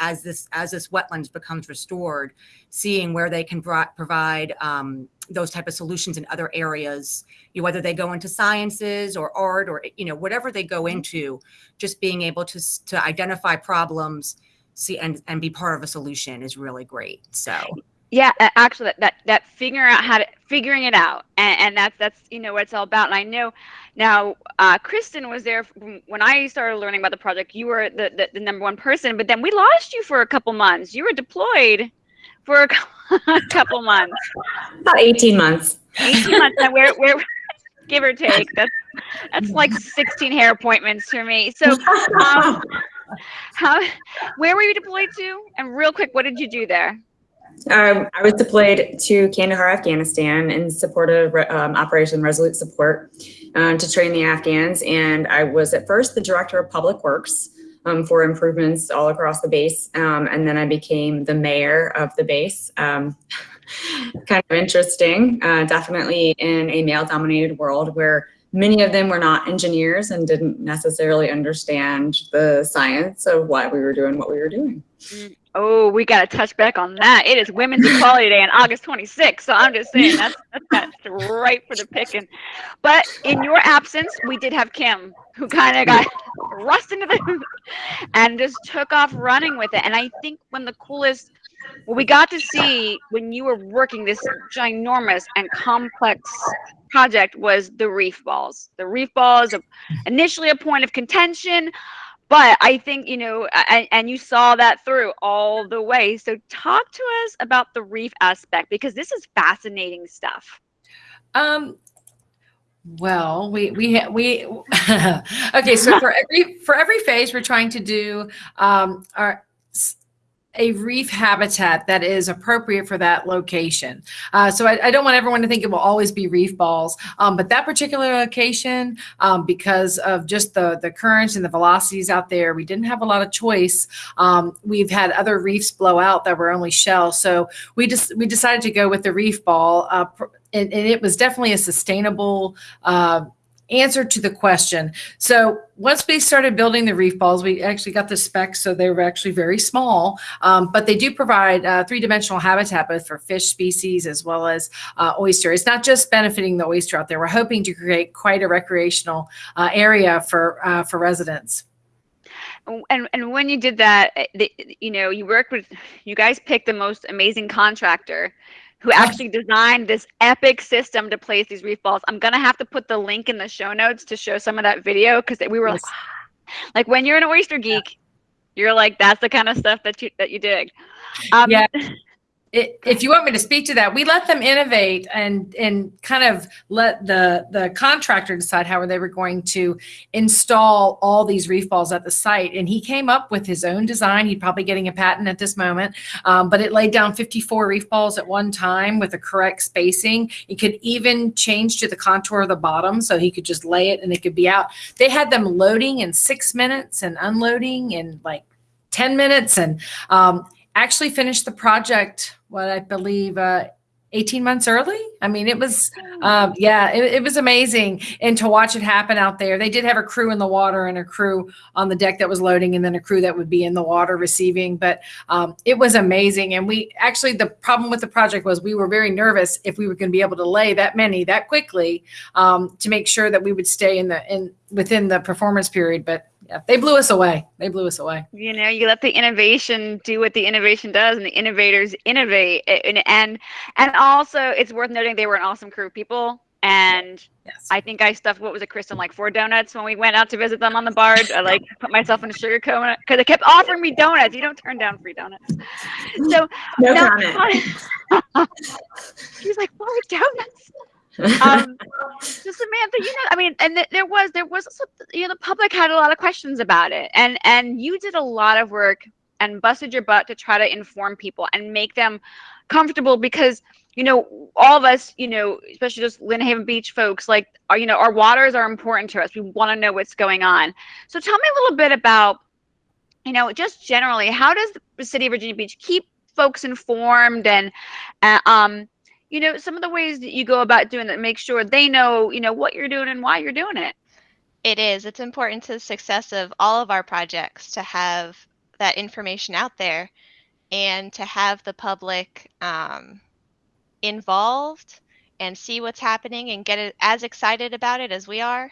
as this as this wetlands becomes restored, seeing where they can pro provide um, those type of solutions in other areas, you know, whether they go into sciences or art or you know whatever they go mm-hmm. into, just being able to to identify problems, see and and be part of a solution is really great. So
yeah actually that, that that figuring out how to figuring it out and, and that's that's you know what it's all about and i know now uh, kristen was there when i started learning about the project you were the, the, the, number one person but then we lost you for a couple months you were deployed for a couple months.
About 18 months.
18 months and where where give or take that's that's like 16 hair appointments for me. So um, how where were you deployed to? And real quick what did you do there?
Um, I was deployed to Kandahar, Afghanistan in support of um, Operation Resolute Support um, to train the Afghans. And I was at first the director of public works um, for improvements all across the base. Um, and then I became the mayor of the base. Um, kind of interesting, uh, definitely in a male dominated world where many of them were not engineers and didn't necessarily understand the science of why we were doing what we were doing.
Mm. Oh, we got to touch back on that. It is Women's Equality Day on August 26th. So I'm just saying that's, that's, that's right for the picking. But in your absence, we did have Kim, who kind of got thrust into the and just took off running with it. And I think when the coolest, what we got to see when you were working this ginormous and complex project was the reef balls. The reef balls, initially a point of contention but I think you know, and, and you saw that through all the way. So talk to us about the reef aspect because this is fascinating stuff.
Um, well, we we we okay. So for every for every phase, we're trying to do um, our a reef habitat that is appropriate for that location. Uh, so I, I, don't want everyone to think it will always be reef balls, um, but that particular location, um, because of just the, the currents and the velocities out there, we didn't have a lot of choice. Um, we've had other reefs blow out that were only shell. So we just, we decided to go with the reef ball uh, and, and, it was definitely a sustainable uh, answer to the question. So once we started building the reef balls, we actually got the specs, so they were actually very small, um, but they do provide uh, three-dimensional habitat both for fish species as well as uh, oyster. It's not just benefiting the oyster out there. We're hoping to create quite a recreational uh, area for uh, for residents.
And and when you did that, eh, the, you know, you worked with, you guys picked the most amazing contractor who actually designed this epic system to place these reef balls. I'm gonna have to put the link in the show notes to show some of that video because we were yes. like, like when you're an oyster geek, yeah. you're like, that's the kind of stuff that you that you dig.
Um, yeah. it, if you want me to speak to that, we let them innovate and and kind of let the the contractor decide how they were going to install all these reef balls at the site. And he came up with his own design. He's probably getting a patent at this moment, um, but it laid down 54 reef balls at one time with the correct spacing. It could even change to the contour of the bottom, so he could just lay it and it could be out. They had them loading in six minutes and unloading in like 10 minutes and um, actually finished the project, what I believe, uh, 18 months early. I mean, it was, um, yeah, it, it, was amazing. And to watch it happen out there, they did have a crew in the water and a crew on the deck that was loading, and then a crew that would be in the water receiving. But um, it was amazing. And we actually, the problem with the project was we were very nervous if we were going to be able to lay that many that quickly um, to make sure that we would stay in the in within the performance period. But yeah, they blew us away. They blew us away.
You know, you let the innovation do what the innovation does, and the innovators innovate. And and and also, it's worth noting they were an awesome crew of people. And yes. I think I stuffed what was it, Kristen, like four donuts when we went out to visit them on the barge. I like put myself in a sugar coma because they kept offering me donuts. You don't turn down free donuts. So
no comment.
She was like, four donuts um, so Samantha, you know, I mean, and th- there was there was also, you know the public had a lot of questions about it, and and you did a lot of work and busted your butt to try to inform people and make them comfortable because you know all of us you know especially just Lynnhaven Beach folks like are you know our waters are important to us. We want to know what's going on. So tell me a little bit about you know just generally how does the city of Virginia Beach keep folks informed and uh, um you know, some of the ways that you go about doing that, make sure they know, you know, what you're doing and why you're doing it.
It is. It's important to the success of all of our projects to have that information out there and to have the public um, involved and see what's happening and get as excited about it as we are.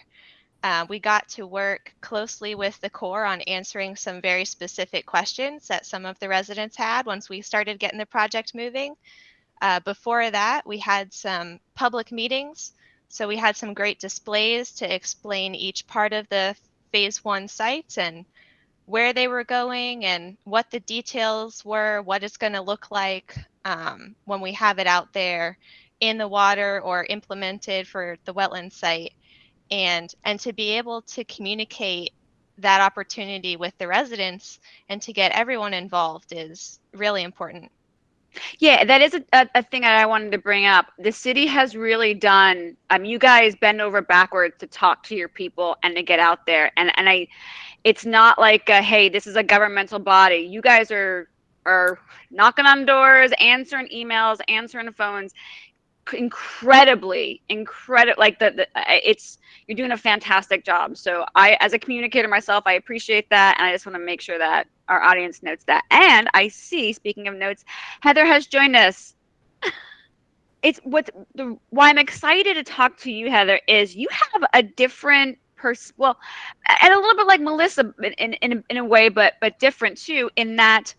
Uh, we got to work closely with the Corps on answering some very specific questions that some of the residents had once we started getting the project moving. Uh, before that, we had some public meetings. So we had some great displays to explain each part of the phase one sites and where they were going and what the details were, what it's going to look like um, when we have it out there in the water or implemented for the wetland site. And, and to be able to communicate that opportunity with the residents and to get everyone involved is really important.
Yeah, that is a, a, thing that I wanted to bring up. The city has really done. Um, you guys bend over backwards to talk to your people and to get out there. And and I, it's not like a, hey, this is a governmental body. You guys are are knocking on doors, answering emails, answering phones, incredibly, incredible. Like the, the it's you're doing a fantastic job. So I, as a communicator myself, I appreciate that, and I just want to make sure that our audience notes that. And I see, speaking of notes, Heather has joined us. It's what the why I'm excited to talk to you, Heather, is you have a different person. Well, and a little bit like Melissa in in in a way, but but different too, in that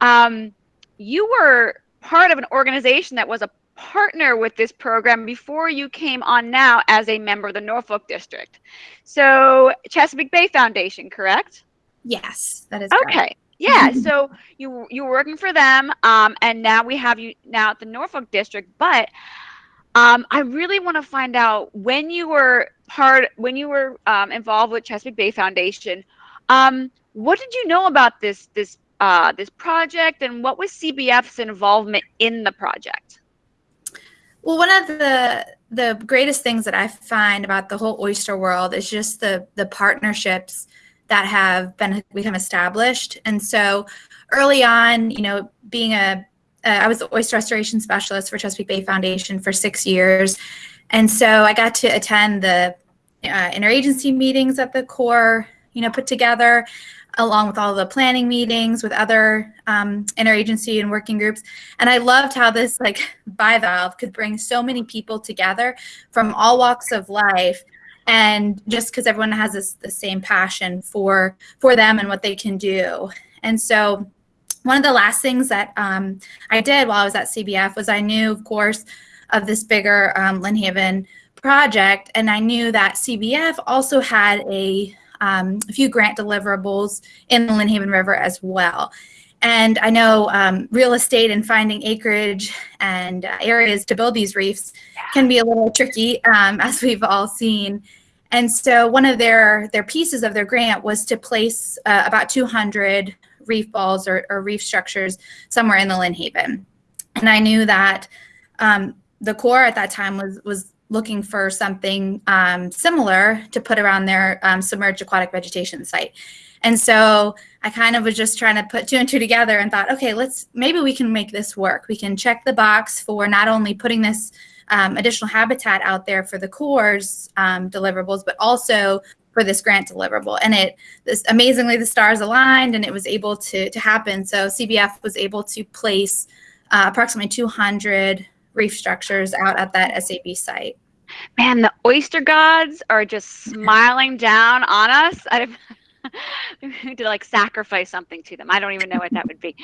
um, you were part of an organization that was a partner with this program before you came on now as a member of the Norfolk District. So Chesapeake Bay Foundation, correct?
Yes, that is
okay. Correct. Yeah, so you you were working for them, um, and now we have you now at the Norfolk District. But um, I really want to find out when you were part, when you were um, involved with Chesapeake Bay Foundation. Um, what did you know about this this uh, this project, and what was CBF's involvement in the project?
Well, one of the the greatest things that I find about the whole oyster world is just the the partnerships that have been become established. And so early on, you know, being a uh, I was the oyster restoration specialist for Chesapeake Bay Foundation for six years, and so I got to attend the uh, interagency meetings that the Corps, you know, put together along with all the planning meetings with other um, interagency and working groups. And I loved how this like bivalve could bring so many people together from all walks of life. And just because everyone has this the same passion for for them and what they can do. And so one of the last things that um, I did while I was at CBF was I knew, of course, of this bigger um, Lynnhaven project, and I knew that CBF also had a um, a few grant deliverables in the Lynnhaven River as well. And I know um, real estate and finding acreage and uh, areas to build these reefs can be a little tricky, um, as we've all seen. And so one of their their pieces of their grant was to place uh, about 200 reef balls or, or, reef structures somewhere in the Lynnhaven. And I knew that um, the Corps at that time was was looking for something um, similar to put around their um, submerged aquatic vegetation site. And so I kind of was just trying to put two and two together and thought, okay, let's maybe we can make this work. We can check the box for not only putting this um, additional habitat out there for the cores um, deliverables, but also for this grant deliverable. And it this amazingly the stars aligned and it was able to to happen. So CBF was able to place uh, approximately 200 reef structures out at that SAV site.
Man, the oyster gods are just smiling down on us. I to like sacrifice something to them. I don't even know what that would be.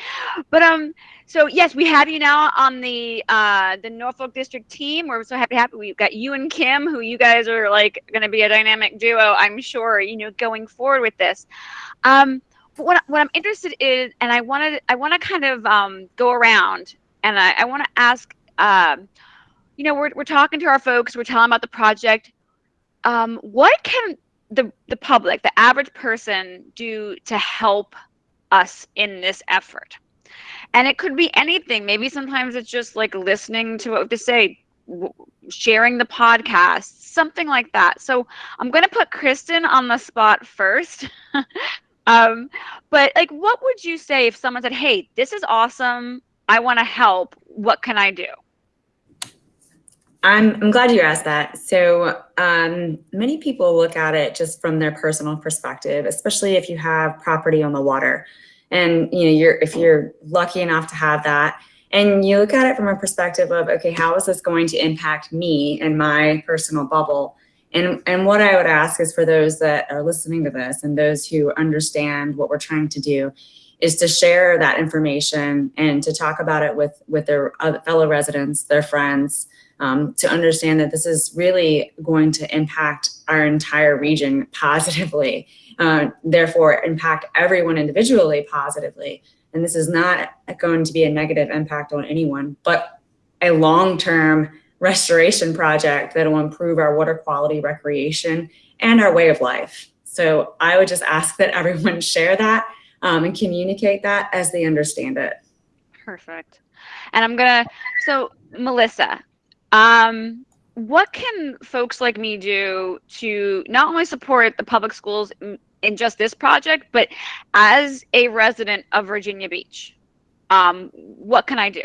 But um, so yes, we have you now on the uh the Norfolk District team. We're so happy happy. We've got you and Kim, who you guys are like going to be a dynamic duo. I'm sure you know going forward with this. Um, what what I'm interested in, and I wanted I want to kind of um go around, and I I want to ask um, you know, we're, we're talking to our folks, we're telling about the project. Um, what can the, the public, the average person do to help us in this effort? And it could be anything. Maybe sometimes it's just like listening to what we to say, sharing the podcast, something like that. So I'm going to put Kristen on the spot first. um, but like, what would you say if someone said, hey, this is awesome. I want to help. What can I do?
I'm, I'm glad you asked that. So um, many people look at it just from their personal perspective, especially if you have property on the water. And you know, you're if you're lucky enough to have that, and you look at it from a perspective of, okay, how is this going to impact me and my personal bubble? And, and what I would ask is for those that are listening to this and those who understand what we're trying to do is to share that information and to talk about it with, with their fellow residents, their friends, um, to understand that this is really going to impact our entire region positively, uh, therefore impact everyone individually positively. And this is not going to be a negative impact on anyone, but a long-term restoration project that will improve our water quality, recreation, and our way of life. So I would just ask that everyone share that um, and communicate that as they understand it.
Perfect. And I'm gonna, so Melissa, um, what can folks like me do to not only support the public schools in just this project, but as a resident of Virginia Beach? Um, what can I do?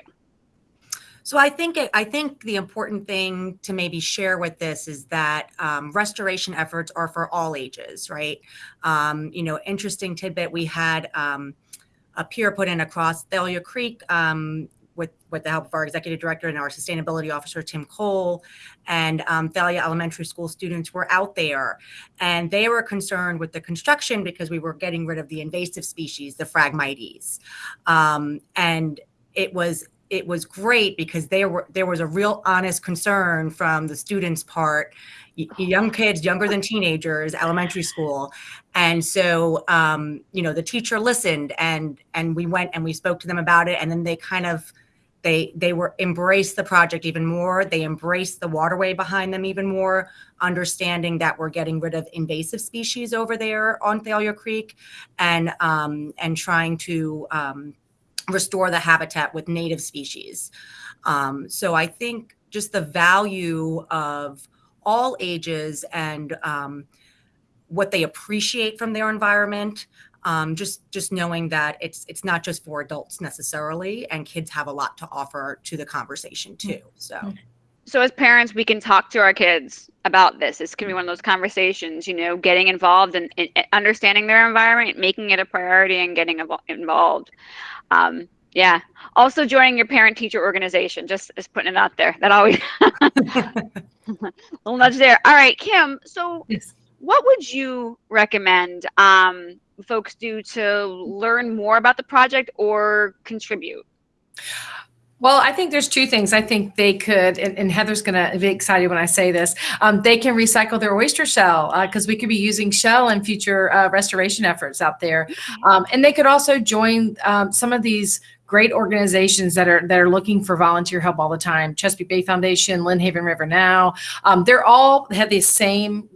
So I think it, I think the important thing to maybe share with this is that um, restoration efforts are for all ages, right? Um, you know, interesting tidbit we had um, a pier put in across Thalia Creek um, with, with the help of our executive director and our sustainability officer, Tim Cole, and um, Thalia Elementary School students were out there. And they were concerned with the construction because we were getting rid of the invasive species, the Phragmites. Um, and it was it was great because there were there was a real honest concern from the students' part, young kids, younger than teenagers, elementary school, and so um, you know the teacher listened and and we went and we spoke to them about it, and then they kind of they they were embraced the project even more. They embraced the waterway behind them even more understanding that we're getting rid of invasive species over there on thalia creek and um, and trying to um, restore the habitat with native species. Um, so i think just the value of all ages and um, what they appreciate from their environment um, just just knowing that it's it's not just for adults necessarily and kids have a lot to offer to the conversation too so.
So as parents we can talk to our kids about this. This can be one of those conversations you know getting involved and, and understanding their environment making it a priority and getting involved. Um, yeah. Also joining your parent teacher organization just just putting it out there. That always little nudge there. All right kim so
Yes.
what would you recommend um, folks do to learn more about the project or contribute
Well, I think there's two things. I think they could, and, and Heather's going to be excited when I say this. Um, they can recycle their oyster shell because we could be using shell in future uh, restoration efforts out there. Um, and they could also join um, some of these great organizations that are that are looking for volunteer help all the time. Chesapeake Bay Foundation, Lynnhaven River Now. Um, they're all have the same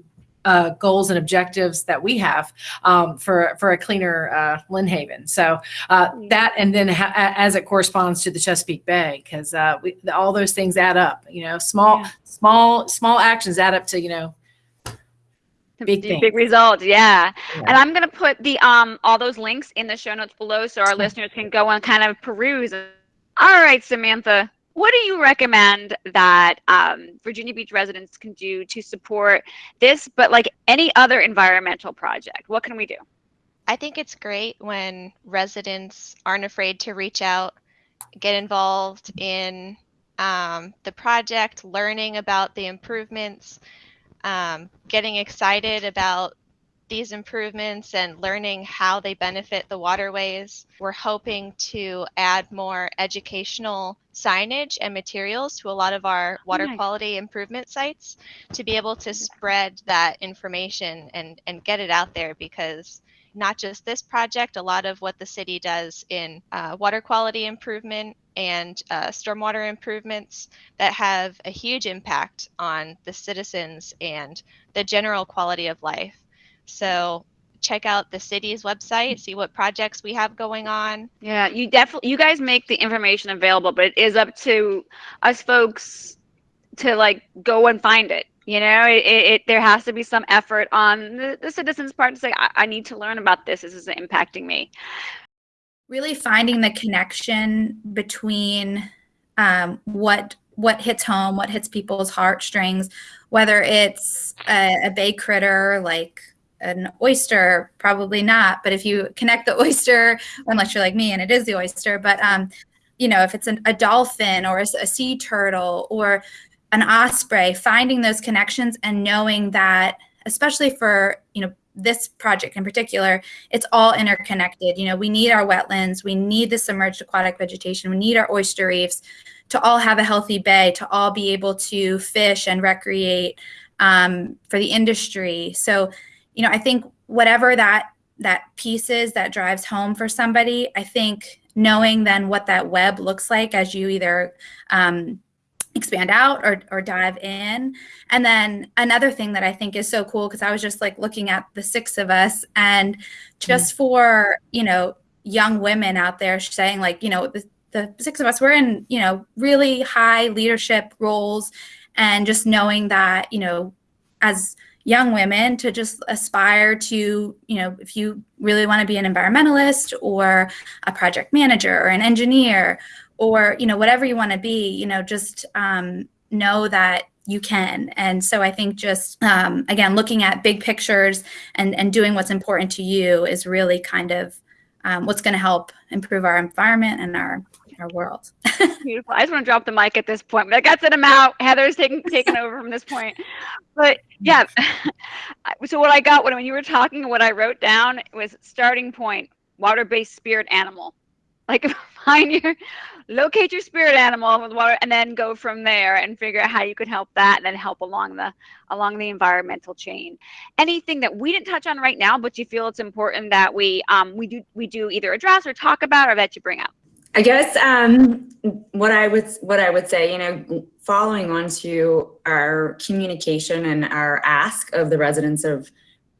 uh, goals and objectives that we have um, for for a cleaner uh, Lynnhaven. So uh, that and then ha- as it corresponds to the Chesapeake Bay, because uh, we all those things add up. You know, small
Yeah.
small small actions add up to you know Big things.
big results yeah.
Yeah.
and i'm going to put the um all those links in the show notes below so our listeners can go and kind of peruse all right samantha what do you recommend that um, virginia beach residents can do to support this but like any other environmental project? What can we do?
I think it's great when residents aren't afraid to reach out, get involved in um, the project, learning about the improvements, um, getting excited about these improvements and learning how they benefit the waterways. We're hoping to add more educational signage and materials to a lot of our water
nice.
quality improvement sites to be able to spread that information and, and get it out there because not just this project, a lot of what the city does in uh, water quality improvement and uh, stormwater improvements that have a huge impact on the citizens and the general quality of life. So check out the city's website, see what projects we have going on.
yeah you definitely you guys make the information available but it is up to us folks to like go and find it you know? It, it, it there has to be some effort on the, the citizens part to say I, I need to learn about this. This is impacting me.
Really finding the connection between um, what what hits home, what hits people's heartstrings, whether it's a, a bay critter like an oyster, probably not. But if you connect the oyster, unless you're like me and it is the oyster, but um, you know, if it's an, a dolphin or a sea turtle or an osprey, finding those connections and knowing that, especially for you know this project in particular, it's all interconnected. You know, we need our wetlands, we need the submerged aquatic vegetation, we need our oyster reefs to all have a healthy bay, to all be able to fish and recreate um, for the industry. So, you know, I think whatever that that piece is that drives home for somebody, I think knowing then what that web looks like as you either um, expand out or, or dive in. And then another thing that I think is so cool, because I was just like looking at the six of us and just for, you know, young women out there saying like, you know, the, the six of us, we're in, you know, really high leadership roles and just knowing that, you know, as young women to just aspire to, you know, if you really want to be an environmentalist or a project manager or an engineer or you know whatever you want to be you know just um, know that you can. And so i think just um, again looking at big pictures and and doing what's important to you is really kind of um, what's going to help improve our environment and our our world
Beautiful. I just want to drop the mic at this point, but I got to them out. Heather's taking taking over from this point. But yeah, so what I got when when you were talking, what I wrote down was starting point, water-based spirit animal. Like find your locate your spirit animal with water, and then go from there and figure out how you could help that, and then help along the along the environmental chain. Anything that we didn't touch on right now, but you feel it's important that we um we do we do either address or talk about, or that you bring up.
I guess um, what I would what I would say, you know, following on to our communication and our ask of the residents of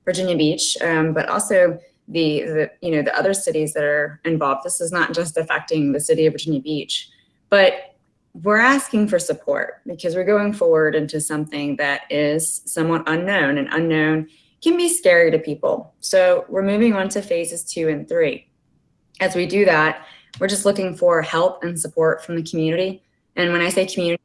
Virginia Beach, um, but also the, the you know the other cities that are involved. This is not just affecting the city of Virginia Beach, but we're asking for support because we're going forward into something that is somewhat unknown and unknown can be scary to people. So we're moving on to phases two and three. As we do that, we're just looking for help and support from the community. And when I say community,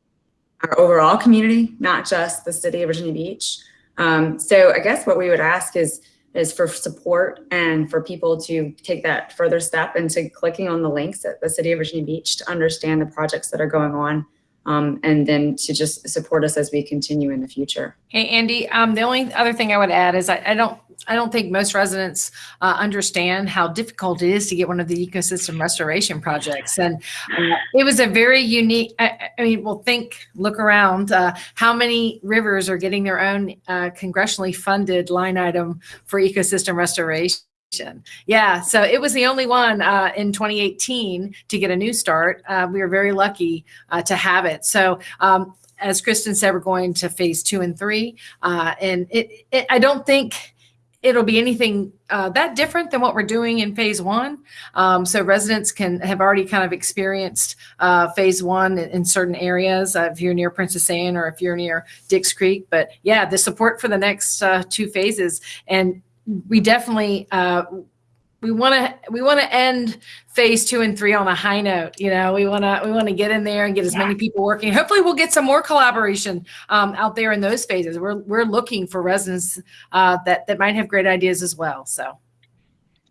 our overall community, not just the city of Virginia Beach. Um, so I guess what we would ask is is for support and for people to take that further step into clicking on the links at the City of Virginia Beach to understand the projects that are going on um, and then to just support us as we continue in the future.
Hey, Andy, um, the only other thing I would add is I, I don't I don't think most residents uh, understand how difficult it is to get one of the ecosystem restoration projects. And uh, it was a very unique, I, I, mean, well, think, look around, uh, how many rivers are getting their own uh, congressionally funded line item for ecosystem restoration? Yeah, so it was the only one uh, in 2018 to get a new start. Uh, we were very lucky uh, to have it. So um, as Kristen said, we're going to phase two and three. Uh, and it, it, I don't think it'll be anything uh, that different than what we're doing in phase one. Um, so residents can have already kind of experienced uh, phase one in, in certain areas uh, if you're near Princess Anne or if you're near Dix Creek. But yeah, the support for the next uh, two phases. And we definitely uh, we want to we want to end phase two and three on a high note you know? We want to we want to get in there and get as yeah. many people working. Hopefully we'll get some more collaboration um, out there in those phases. We're we're looking for residents uh, that that might have great ideas as well so.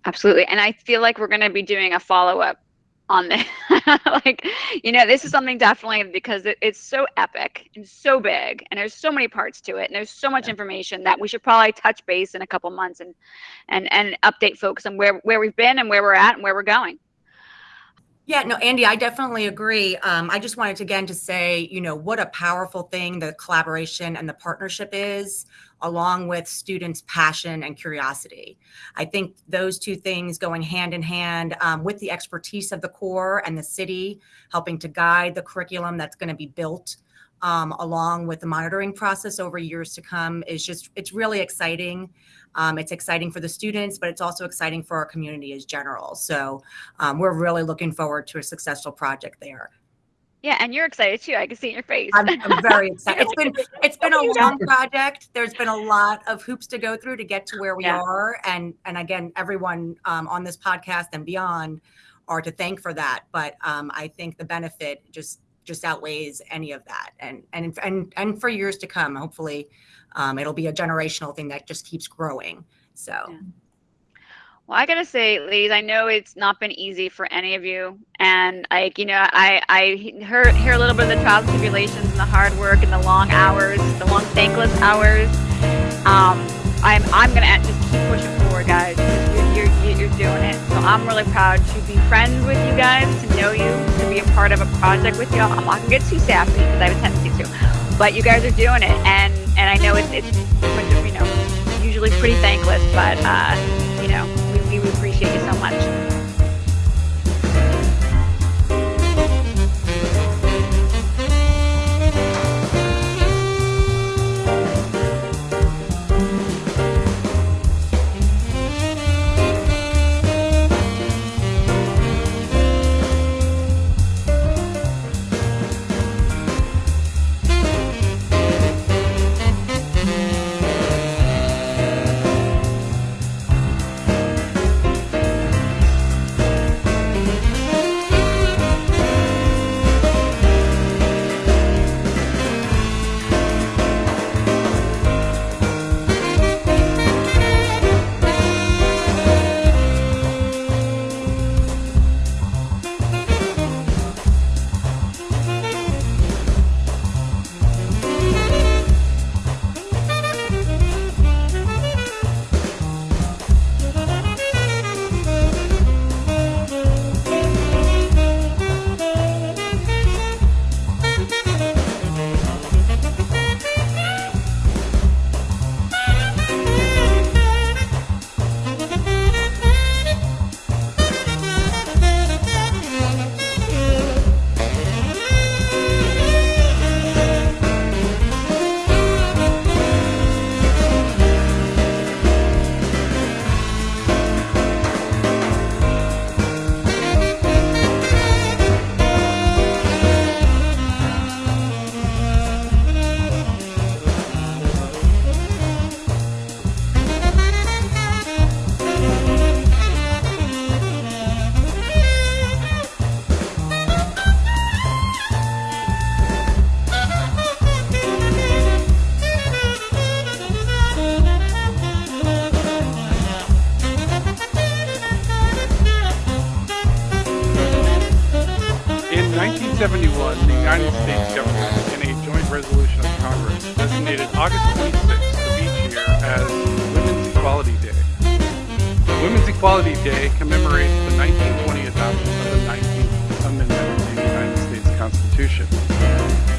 Absolutely and i feel like we're going to be doing a follow-up on this. like, you know, this is something definitely because it, it's so epic and so big, and there's so many parts to it, and there's so much yeah. information that we should probably touch base in a couple months and and and update folks on where where we've been and where we're at and where we're going.
Yeah, no, Andy, I definitely agree. Um, I just wanted to, again to say, you know, what a powerful thing the collaboration and the partnership is, along with students' passion and curiosity. I think those two things going hand in hand um, with the expertise of the Corps and the city, helping to guide the curriculum that's going to be built um, along with the monitoring process over years to come is just, it's really exciting. Um, it's exciting for the students, but it's also exciting for our community as general. So um, we're really looking forward to a successful project there.
Yeah, and you're excited too. I can see in your face.
I'm, I'm very excited. It's been it's been a long project. There's been a lot of hoops to go through to get to where we yeah. are, and and again, everyone um, on this podcast and beyond are to thank for that. But um, I think the benefit just just outweighs any of that, and and and and for years to come, hopefully, um, it'll be a generational thing that just keeps growing. So. Yeah.
Well, I gotta say, ladies, I know it's not been easy for any of you, and like you know, I I hear hear a little bit of the trials and tribulations and the hard work and the long hours, the long thankless hours. Um, I'm I'm gonna just keep pushing forward, guys. You're, you're you're doing it, so I'm really proud to be friends with you guys, to know you, to be a part of a project with you. I'm not gonna get too sappy because I have a tendency to, but you guys are doing it, and and I know it's it's you know usually pretty thankless, but uh, much.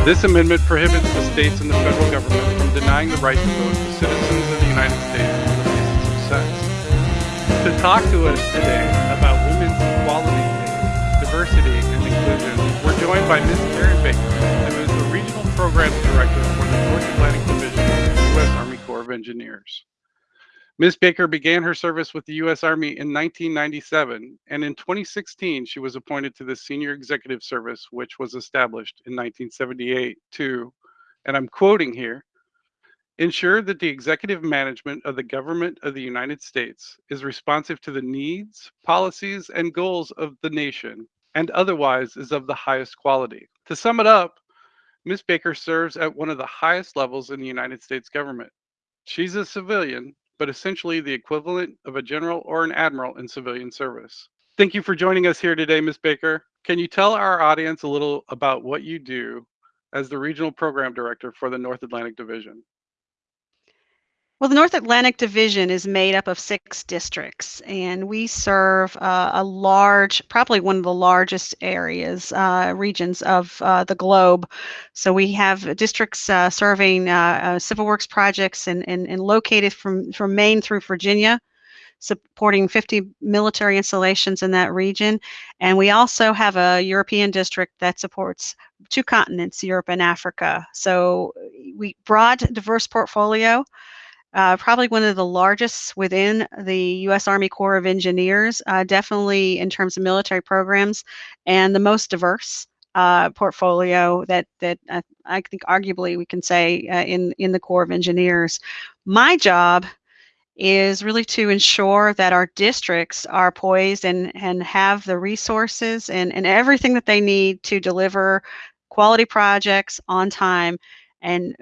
This amendment prohibits the states and the federal government from denying the right to vote to citizens of the United States on the basis of sex. To talk to us today about Women's Equality diversity, and inclusion, we're joined by Ms. Karen Baker, who is the Regional Programs Director for the North Atlantic Division of the U.S. Army Corps of Engineers. Ms. Baker began her service with the U.S. Army in 1997, and in 2016, she was appointed to the Senior Executive Service, which was established in 1978 to, and I'm quoting here, ensure that the executive management of the government of the United States is responsive to the needs, policies, and goals of the nation, and otherwise is of the highest quality. To sum it up, Ms. Baker serves at one of the highest levels in the United States government. She's a civilian but essentially the equivalent of a general or an admiral in civilian service. Thank you for joining us here today, Ms. Baker. Can you tell our audience a little about what you do as the Regional Program Director for the North Atlantic Division?
Well, the North Atlantic Division is made up of six districts, and we serve uh, a large, probably one of the largest areas, uh, regions of uh, the globe. So we have districts uh, serving uh, uh, civil works projects and, and, and located from, from Maine through Virginia, supporting 50 military installations in that region. And we also have a European district that supports two continents, Europe and Africa. So we broad, diverse portfolio uh, probably one of the largest within the U.S. Army Corps of Engineers, uh, definitely in terms of military programs, and the most diverse uh, portfolio that that uh, I think arguably we can say uh, in in the Corps of Engineers. My job is really to ensure that our districts are poised and and have the resources and and everything that they need to deliver quality projects on time and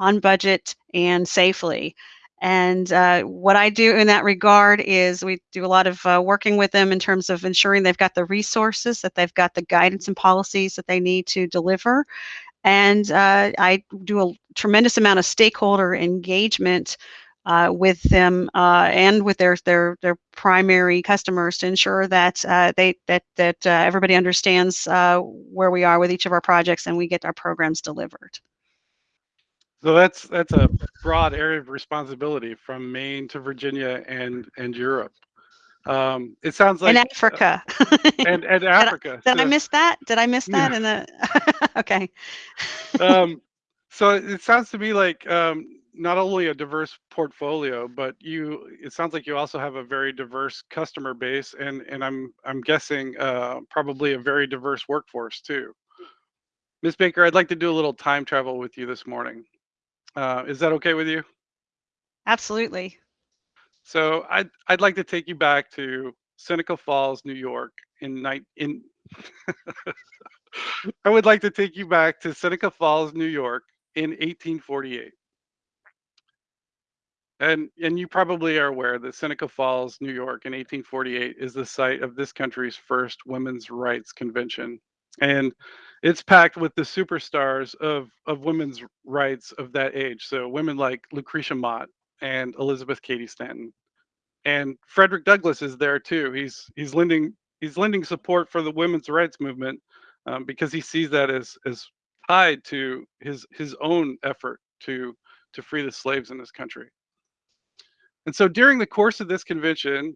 on budget and safely. And uh, what I do in that regard is we do a lot of uh, working with them in terms of ensuring they've got the resources, that they've got the guidance and policies that they need to deliver. And uh, I do a tremendous amount of stakeholder engagement uh, with them uh, and with their their their primary customers to ensure that uh, they that that everybody understands where we are with each of our projects and we get our programs delivered.
So that's that's a broad area of responsibility from Maine to Virginia and and Europe. Um, it sounds like
in Africa.
Uh, and and Africa.
Did, I, did so, I miss that? Did I miss that yeah. in the? okay.
um, so it sounds to me like um, not only a diverse portfolio, but you. It sounds like you also have a very diverse customer base, and and I'm I'm guessing uh, probably a very diverse workforce too. Ms. Baker, I'd like to do a little time travel with you this morning. Uh, is that okay with you?
Absolutely.
So I'd I'd like to take you back to Seneca Falls, New York, in night in. I would like to take you back to Seneca Falls, New York, in 1848. And and you probably are aware that Seneca Falls, New York, in 1848 is the site of this country's first women's rights convention. And it's packed with the superstars of of women's rights of that age. So women like Lucretia Mott and Elizabeth Cady Stanton, and Frederick Douglass is there too. He's he's lending he's lending support for the women's rights movement um, because he sees that as as tied to his his own effort to to free the slaves in this country. And so during the course of this convention,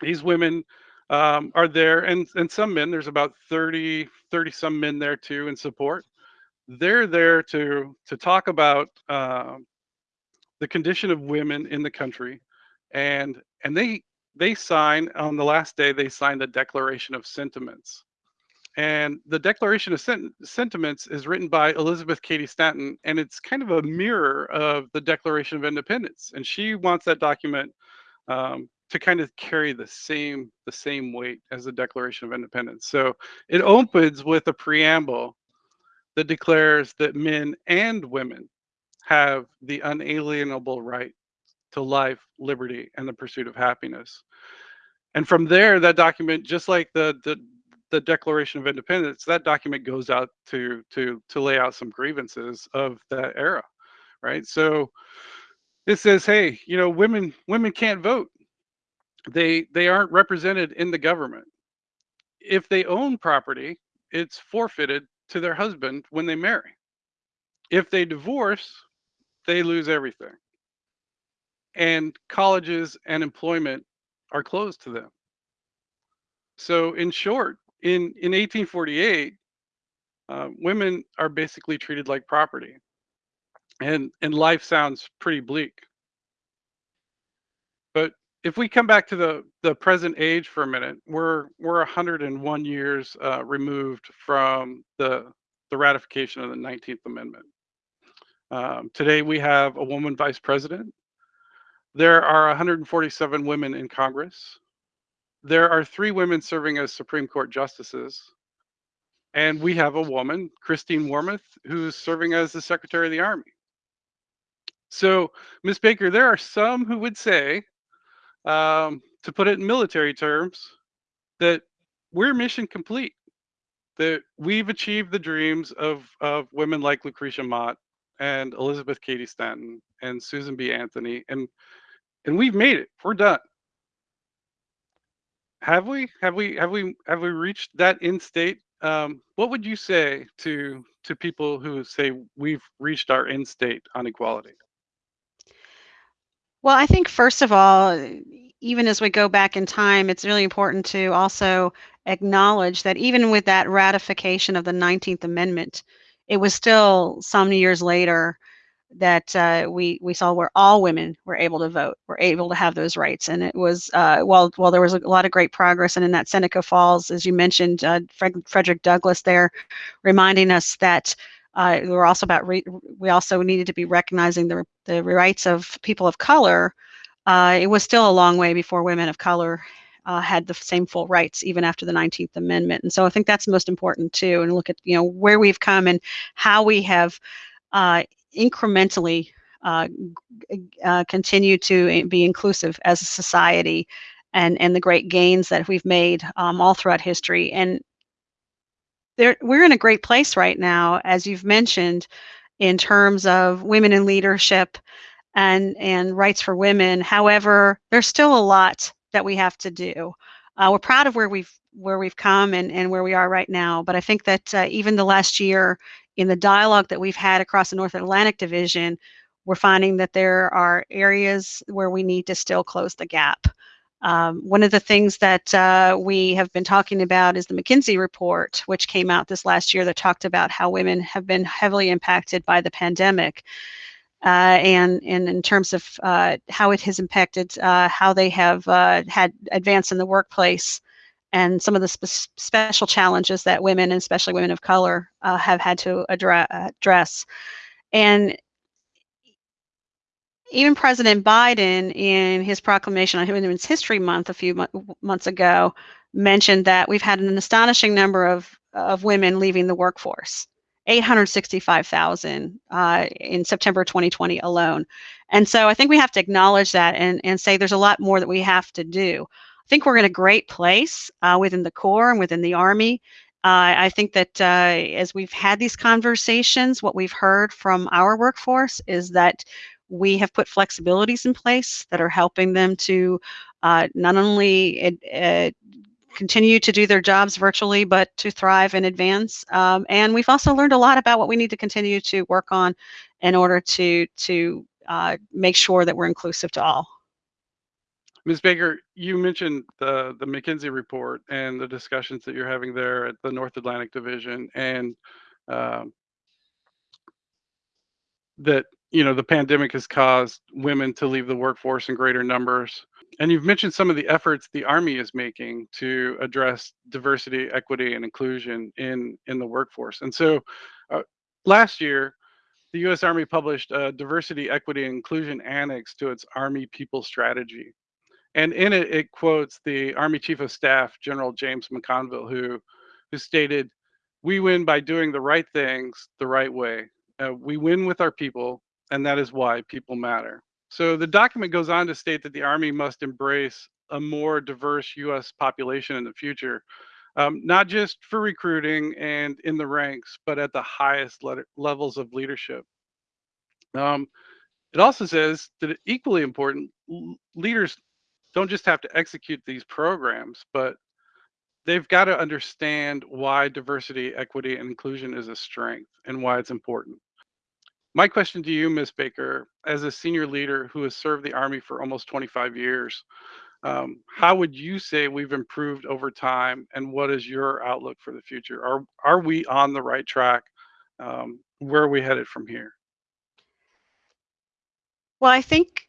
these women um, are there and and some men there's about 30 30 some men there too in support. They're there to to talk about uh, the condition of women in the country and and they they sign on the last day they sign the declaration of sentiments. And the declaration of Sent- sentiments is written by elizabeth cady stanton and it's kind of a mirror of the declaration of independence and she wants that document um, to kind of carry the same the same weight as the Declaration of Independence. So it opens with a preamble that declares that men and women have the unalienable right to life, liberty, and the pursuit of happiness. And from there, that document, just like the the the Declaration of Independence, that document goes out to to to lay out some grievances of that era, right? So it says, hey, you know, women women can't vote. They they aren't represented in the government. If they own property, it's forfeited to their husband when they marry. If they divorce, they lose everything. And colleges and employment are closed to them. So, in short, in, in 1848, uh, women are basically treated like property. And, and life sounds pretty bleak. But if we come back to the, the present age for a minute, we're, we're 101 years uh, removed from the, the ratification of the 19th Amendment. Um, today, we have a woman vice president. There are 147 women in Congress. There are three women serving as Supreme Court justices. And we have a woman, Christine Wormuth, who's serving as the Secretary of the Army. So, Ms. Baker, there are some who would say, um, to put it in military terms, that we're mission complete, that we've achieved the dreams of, of women like Lucretia Mott and Elizabeth Cady Stanton and Susan B. Anthony, and and we've made it. We're done. Have we? Have we? Have we? Have we reached that end state? Um, what would you say to to people who say we've reached our end state on equality?
Well, I think first of all, even as we go back in time, it's really important to also acknowledge that even with that ratification of the 19th Amendment, it was still some years later that uh, we we saw where all women were able to vote, were able to have those rights, and it was uh, while while there was a lot of great progress, and in that Seneca Falls, as you mentioned, uh, Frederick Douglass there, reminding us that uh, we were also about we also needed to be recognizing the the rights of people of color. Uh, it was still a long way before women of color uh, had the same full rights even after the 19th Amendment. And so I think that's most important too. And look at you know where we've come and how we have uh, incrementally uh, uh, continue to be inclusive as a society, and and the great gains that we've made um, all throughout history. And there, we're in a great place right now, as you've mentioned, in terms of women in leadership and and rights for women. However, there's still a lot that we have to do. Uh, we're proud of where we've where we've come and, and where we are right now. But I think that uh, even the last year, in the dialogue that we've had across the North Atlantic Division, we're finding that there are areas where we need to still close the gap. Um, one of the things that uh, we have been talking about is the McKinsey report, which came out this last year that talked about how women have been heavily impacted by the pandemic uh, and, and in terms of uh, how it has impacted uh, how they have uh, had advance in the workplace and some of the spe- special challenges that women, especially women of color, uh, have had to address. And even President Biden, in his proclamation on Women's History Month a few mo- months ago, mentioned that we've had an astonishing number of, of women leaving the workforce. 865,000 uh, in September 2020 alone. And so I think we have to acknowledge that and, and say there's a lot more that we have to do. I think we're in a great place uh, within the Corps and within the Army. Uh, I think that uh, as we've had these conversations, what we've heard from our workforce is that we have put flexibilities in place that are helping them to uh, not only continue to do their jobs virtually, but to thrive and advance. Um, and we've also learned a lot about what we need to continue to work on in order to to uh, make sure that we're inclusive to all.
Ms. Baker, you mentioned the the McKinsey report and the discussions that you're having there at the North Atlantic Division, and um, that you know the pandemic has caused women to leave the workforce in greater numbers and you've mentioned some of the efforts the Army is making to address diversity, equity, and inclusion in, in the workforce. And so uh, last year, the U.S. Army published a diversity, equity, and inclusion annex to its Army People Strategy. And in it, it quotes the Army Chief of Staff, General James McConville, who, who stated, We win by doing the right things the right way. Uh, we win with our people, and that is why people matter. So the document goes on to state that the Army must embrace a more diverse U.S. population in the future. um, not just for recruiting and in the ranks, but at the highest le- levels of leadership. Um, it also says that equally important, leaders don't just have to execute these programs, but they've got to understand why diversity, equity, and inclusion is a strength and why it's important. My question to you, Ms. Baker, as a senior leader who has served the Army for almost 25 years, um, how would you say we've improved over time, and what is your outlook for the future? Are are we on the right track? Um, where are we headed from here?
Well, I think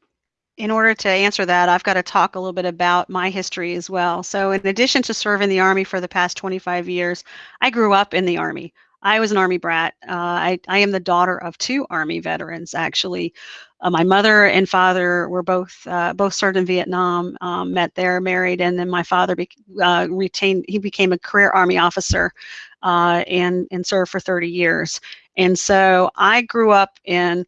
in order to answer that, I've got to talk a little bit about my history as well. So, in addition to serving the Army for the past 25 years, I grew up in the Army. I was an Army brat. Uh, I, I am the daughter of two Army veterans, actually. Uh, my mother and father were both uh, both served in Vietnam, um, met there, married, and then my father be, uh, retained. He became a career Army officer, uh, and and served for 30 years. And so I grew up in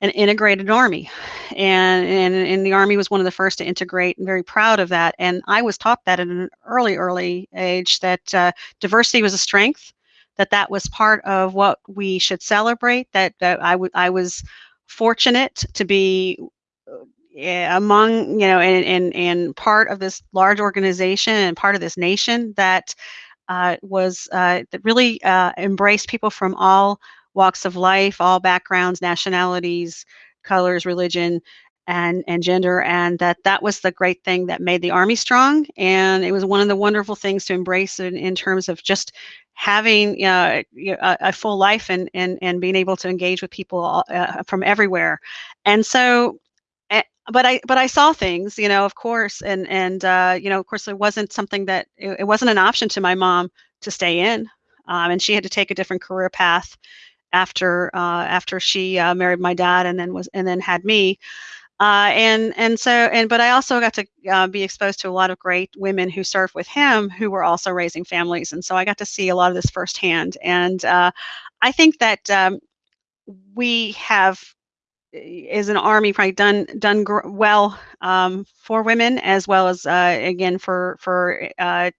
an integrated army and, and and the army was one of the first to integrate and very proud of that and i was taught that at an early early age that uh, diversity was a strength that that was part of what we should celebrate that that I, I was fortunate to be uh, among you know and, and and part of this large organization and part of this nation that uh, was uh, that really uh, embraced people from all walks of life, all backgrounds, nationalities, colors, religion, and and gender and that that was the great thing that made the army strong and it was one of the wonderful things to embrace in, in terms of just having uh, a, a, full life and, and and being able to engage with people uh, from everywhere and so eh, but I but I saw things, you know, of course, and and uh, you know, of course, it wasn't something that it, it wasn't an option to my mom to stay in, um, and she had to take a different career path after uh, after she uh, married my dad and then was and then had me. Uh, and and so and but I also got to uh, be exposed to a lot of great women who served with him who were also raising families, and so I got to see a lot of this firsthand. And uh, I think that um, we have, is an army, probably done done well um, for women as well as uh, again for for uh,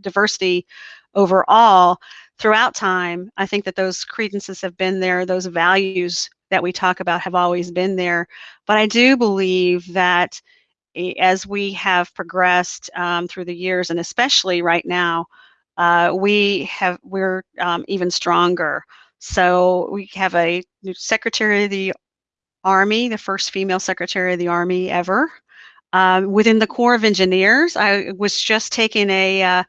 diversity overall throughout time. I think that those credences have been there, those values that we talk about have always been there. But I do believe that as we have progressed um, through the years, and especially right now, uh, we have we're um, even stronger. So we have a new Secretary of the Army, the first female Secretary of the Army ever. Um, within the Corps of Engineers, I was just taking a uh,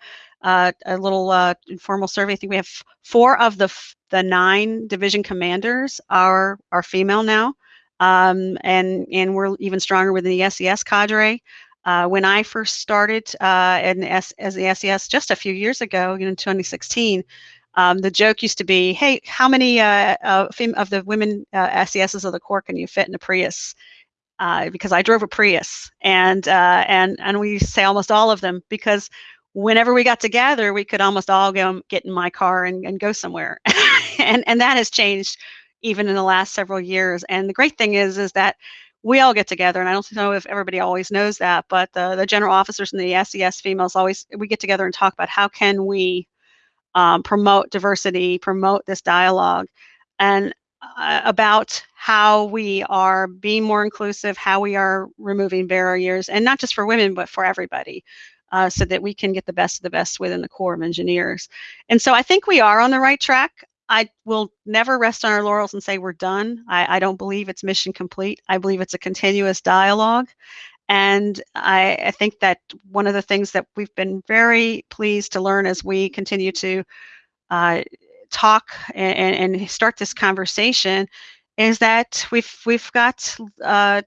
uh, a little uh, informal survey. I think we have four of the the nine division commanders are are female now, um, and and we're even stronger within the SES cadre. Uh, when I first started uh, in S, as the SES just a few years ago, you know, in 2016, um, the joke used to be, "Hey, how many uh, uh, of the women SESs of the Corps can you fit in a Prius?" because I drove a Prius, and and and we say almost all of them because whenever we got together, we could almost all go get in my car and, and go somewhere. and and that has changed even in the last several years. And the great thing is is that we all get together, and I don't know if everybody always knows that, but the, the general officers and the SES females always we get together and talk about how can we um, promote diversity, promote this dialogue, and uh, about how we are being more inclusive, how we are removing barriers, and not just for women, but for everybody uh, so that we can get the best of the best within the Corps of Engineers. And so I think we are on the right track. I will never rest on our laurels and say we're done. I, I don't believe it's mission complete. I believe it's a continuous dialogue. And I, I, think that one of the things that we've been very pleased to learn as we continue to uh, talk and, and, start this conversation is that we've we've got uh,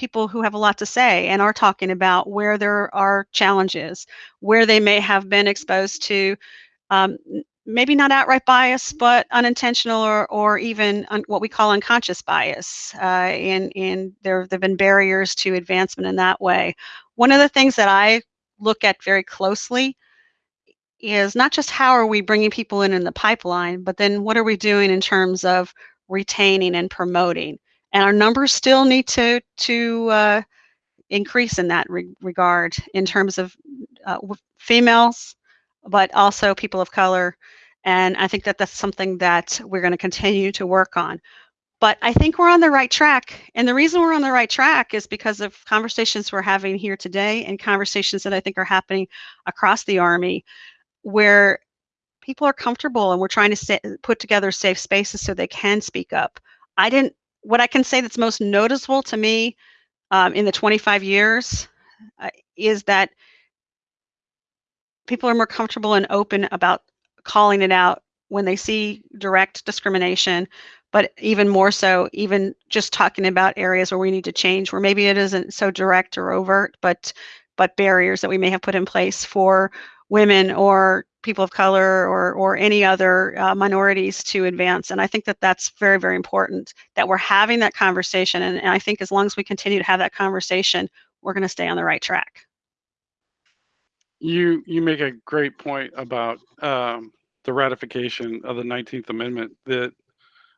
people who have a lot to say and are talking about where there are challenges, where they may have been exposed to um, maybe not outright bias, but unintentional or, or even un, what we call unconscious bias. Uh, and and there have been barriers to advancement in that way. One of the things that I look at very closely is not just how are we bringing people in in the pipeline, but then what are we doing in terms of retaining and promoting and our numbers still need to to uh, increase in that re- regard in terms of uh, females but also people of color. And I think that that's something that we're going to continue to work on. But I think we're on the right track. And the reason we're on the right track is because of conversations we're having here today and conversations that I think are happening across the Army where people are comfortable and we're trying to put together safe spaces so they can speak up. I didn't, what I can say that's most noticeable to me um, in the 25 years uh, is that people are more comfortable and open about calling it out when they see direct discrimination, but even more so, even just talking about areas where we need to change, where maybe it isn't so direct or overt, but but barriers that we may have put in place for women or people of color or or any other uh, minorities to advance. And I think that that's very very important that we're having that conversation. And, and I think as long as we continue to have that conversation, we're going to stay on the right track.
You you make a great point about um, the ratification of the 19th Amendment that,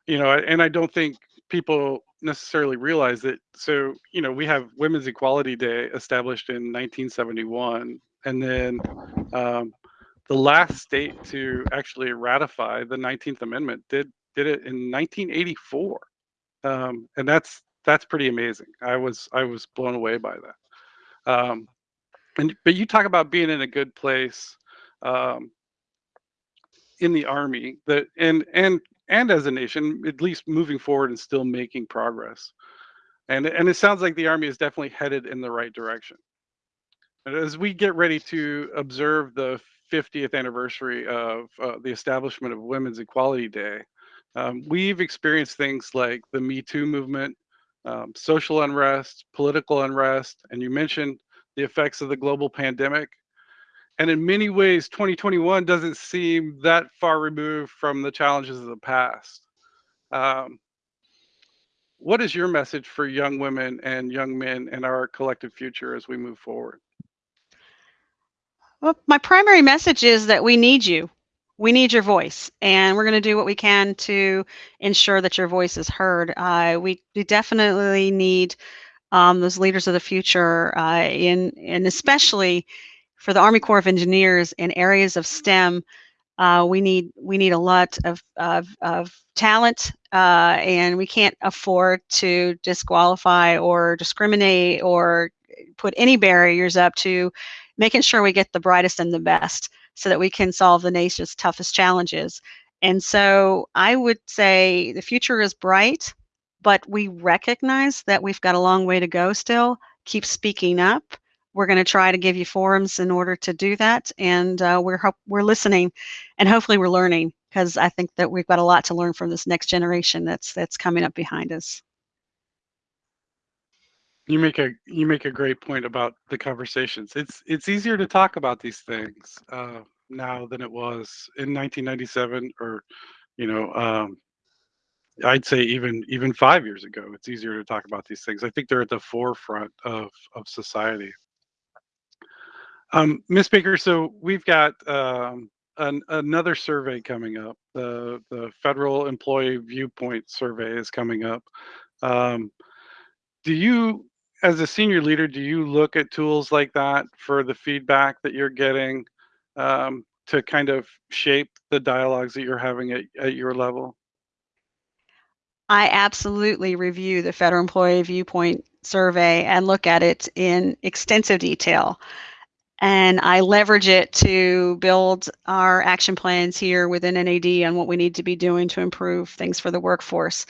you know, and I don't think people necessarily realize that. So, you know, we have Women's Equality Day established in 1971, and then um, the last state to actually ratify the 19th Amendment did did it in 1984, um, and that's that's pretty amazing. I was I was blown away by that. Um, and but you talk about being in a good place. Um, in the army that and and and as a nation at least moving forward and still making progress and and it sounds like the army is definitely headed in the right direction as we get ready to observe the 50th anniversary of uh, the establishment of women's equality day um, we've experienced things like the me too movement um, social unrest political unrest and you mentioned the effects of the global pandemic. And in many ways 2021 doesn't seem that far removed from the challenges of the past. Um, what is your message for young women and young men and our collective future as we move forward
well my primary message is that we need you. We need your voice and we're going to do what we can to ensure that your voice is heard. Uh, we, we definitely need um, those leaders of the future uh, in and especially for the Army Corps of Engineers in areas of STEM, uh, we need we need a lot of of, of talent, uh, and we can't afford to disqualify or discriminate or put any barriers up to making sure we get the brightest and the best, so that we can solve the nation's toughest challenges. And so I would say the future is bright, but we recognize that we've got a long way to go still. Keep speaking up we're going to try to give you forums in order to do that and uh, we're we're listening and hopefully we're learning because I think that we've got a lot to learn from this next generation that's that's coming up behind us.
You make a you make a great point about the conversations. It's it's easier to talk about these things uh, now than it was in 1997 or you know um, I'd say even even five years ago. It's easier to talk about these things. I think they're at the forefront of of society. Um, Ms. Baker, so we've got um, an, another survey coming up. The the Federal Employee Viewpoint Survey is coming up. Um, do you, as a senior leader, do you look at tools like that for the feedback that you're getting um, to kind of shape the dialogues that you're having at, at your level?
I absolutely review the Federal Employee Viewpoint Survey and look at it in extensive detail and I leverage it to build our action plans here within NAD on what we need to be doing to improve things for the workforce.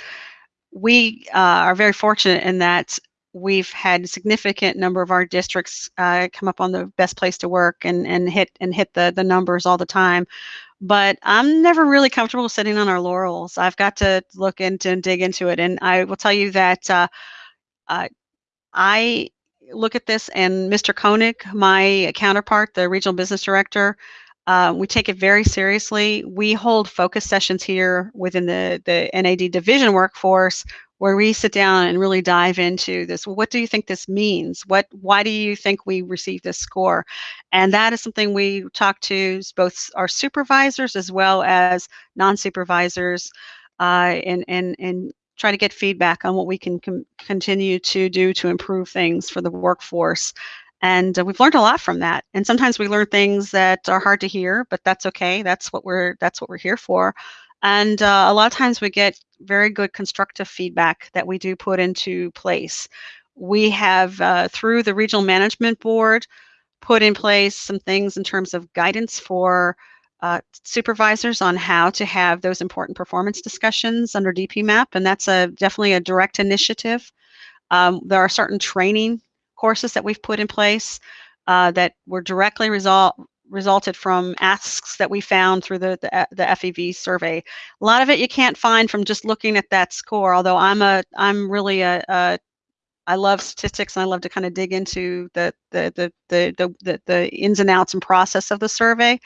We uh, are very fortunate in that we've had a significant number of our districts uh, come up on the best place to work and, and hit and hit the, the numbers all the time. But I'm never really comfortable sitting on our laurels. I've got to look into and dig into it. And I will tell you that uh, uh I look at this and Mr. Koenig, my counterpart, the regional business director, uh, we take it very seriously. We hold focus sessions here within the, the NAD division workforce where we sit down and really dive into this. What do you think this means? What, why do you think we received this score? And that is something we talk to both our supervisors as well as non-supervisors uh, and, and, and try to get feedback on what we can continue to do to improve things for the workforce. and uh, we've learned a lot from that and sometimes we learn things that are hard to hear but that's okay that's what we're that's what we're here for and uh, a lot of times we get very good constructive feedback that we do put into place we have uh, through the regional management board put in place some things in terms of guidance for uh, supervisors on how to have those important performance discussions under DPMAP, and that's a definitely a direct initiative. Um, there are certain training courses that we've put in place uh, that were directly result resulted from asks that we found through the, the, uh, the FEV survey. A lot of it you can't find from just looking at that score, although I'm a I'm really a, a I love statistics and I love to kind of dig into the the the the the, the, the ins and outs and process of the survey.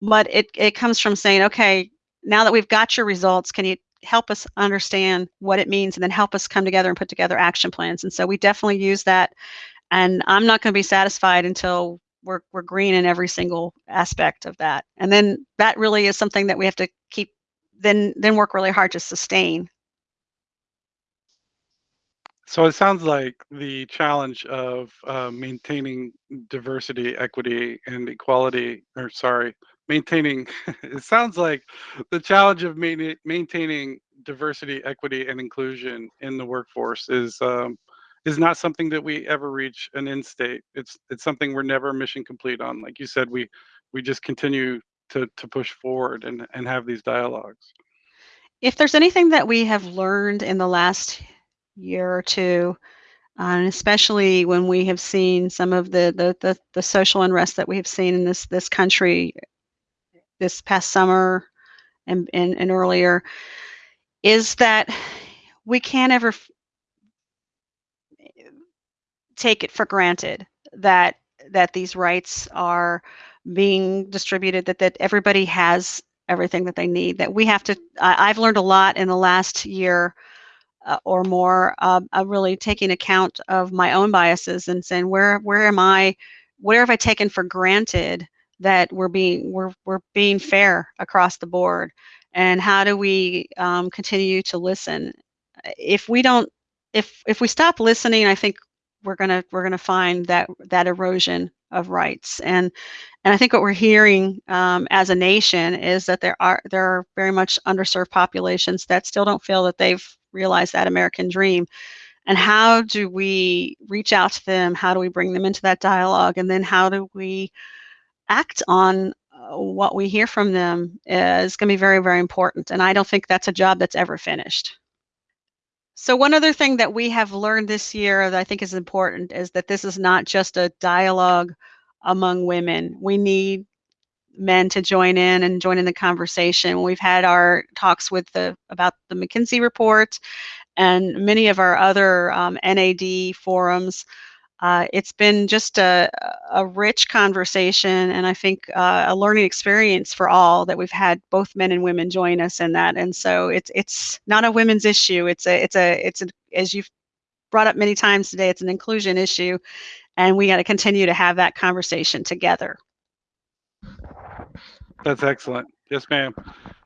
But it it comes from saying, okay, now that we've got your results, can you help us understand what it means and then help us come together and put together action plans? And so we definitely use that. And I'm not going to be satisfied until we're we're green in every single aspect of that. And then that really is something that we have to keep then then work really hard to sustain
so it sounds like the challenge of uh, maintaining diversity, equity, and equality, or sorry, maintaining, it sounds like the challenge of main, maintaining diversity, equity, and inclusion in the workforce is um, is not something that we ever reach an end state. It's it's something we're never mission complete on. Like you said, we we just continue to to push forward and and have these dialogues.
If there's anything that we have learned in the last year or two, and especially when we have seen some of the, the, the, the, social unrest that we have seen in this, this country this past summer and, and, and earlier, is that we can't ever take it for granted that that these rights are being distributed that that everybody has everything that they need that we have to i've learned a lot in the last year uh, or more, uh, uh, really taking account of my own biases and saying where where am I, where have I taken for granted that we're being we're we're being fair across the board, and how do we um, continue to listen? If we don't, if if we stop listening, I think we're gonna we're gonna find that that erosion of rights and and I think what we're hearing um, as a nation is that there are there are very much underserved populations that still don't feel that they've realized that American dream. And how do we reach out to them? How do we bring them into that dialogue? And then how do we act on uh, what we hear from them is going to be very, very important. And I don't think that's a job that's ever finished. So one other thing that we have learned this year that I think is important is that this is not just a dialogue among women. We need men to join in and join in the conversation. We've had our talks with the about the McKinsey report and many of our other um, NAD forums. Uh, it's been just a, a rich conversation and I think uh, a learning experience for all that we've had both men and women join us in that. And so it's it's not a women's issue. It's a it's a it's a, as you've brought up many times today, it's an inclusion issue, and we got to continue to have that conversation together.
That's excellent. Yes, ma'am.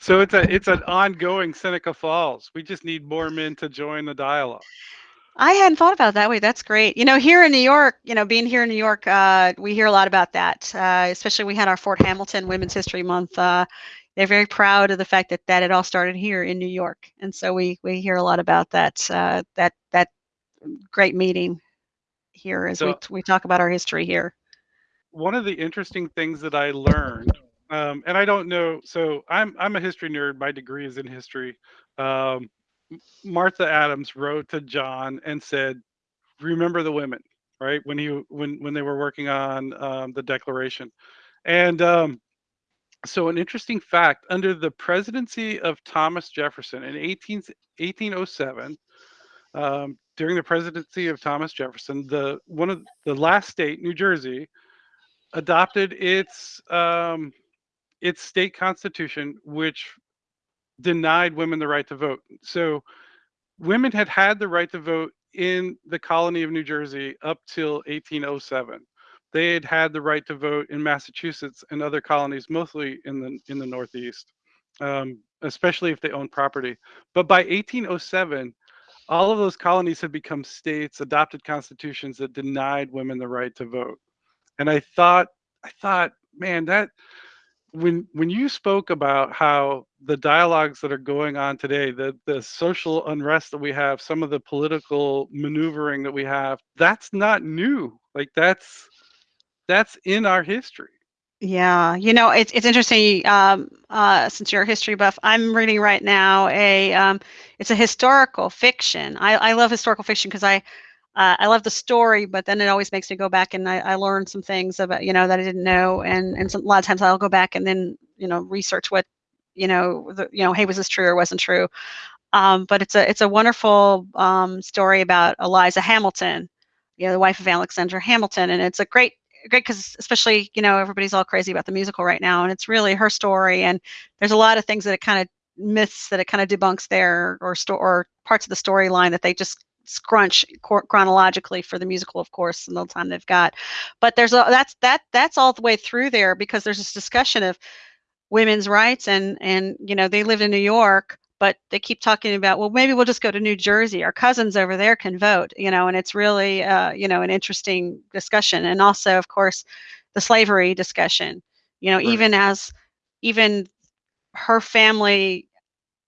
So it's a it's an ongoing Seneca Falls. We just need more men to join the dialogue.
I hadn't thought about it that way. That's great. You know, here in New York, you know, being here in New York, uh, we hear a lot about that. Uh, especially we had our Fort Hamilton Women's History Month. Uh, they're very proud of the fact that that it all started here in New York, and so we we hear a lot about that uh, that that great meeting here as so, we we talk about our history here.
One of the interesting things that I learned um, and I don't know. So I'm I'm a history nerd. My degree is in history. Um, Martha Adams wrote to John and said, "Remember the women." Right when he when when they were working on um, the Declaration, and um, so an interesting fact: under the presidency of Thomas Jefferson in 18, 1807, um, during the presidency of Thomas Jefferson, the one of the last state, New Jersey, adopted its um, its state constitution, which denied women the right to vote. So women had had the right to vote in the colony of New Jersey up till 1807. They had had the right to vote in Massachusetts and other colonies, mostly in the in the Northeast, um, especially if they owned property. But by 1807, all of those colonies had become states, adopted constitutions that denied women the right to vote. And I thought, I thought, man, that when when you spoke about how the dialogues that are going on today, the the social unrest that we have, some of the political maneuvering that we have, that's not new. Like that's that's in our history.
Yeah, you know, it's it's interesting. Um, uh, since you're a history buff, I'm reading right now a um, it's a historical fiction. I, I love historical fiction because I uh, I love the story, but then it always makes me go back and I, I learn some things about you know that I didn't know, and and some, a lot of times I'll go back and then you know research what you know the, you know hey was this true or wasn't true. Um, but it's a it's a wonderful um, story about Eliza Hamilton, you know, the wife of Alexander Hamilton, and it's a great great because especially you know everybody's all crazy about the musical right now and it's really her story. And there's a lot of things that it kind of myths that it kind of debunks there or sto- or parts of the storyline that they just scrunch chronologically for the musical of course in the time they've got but there's a that's that that's all the way through there because there's this discussion of women's rights and and you know they live in new york but they keep talking about well maybe we'll just go to new jersey our cousins over there can vote you know and it's really uh, you know an interesting discussion and also of course the slavery discussion you know right. even as even her family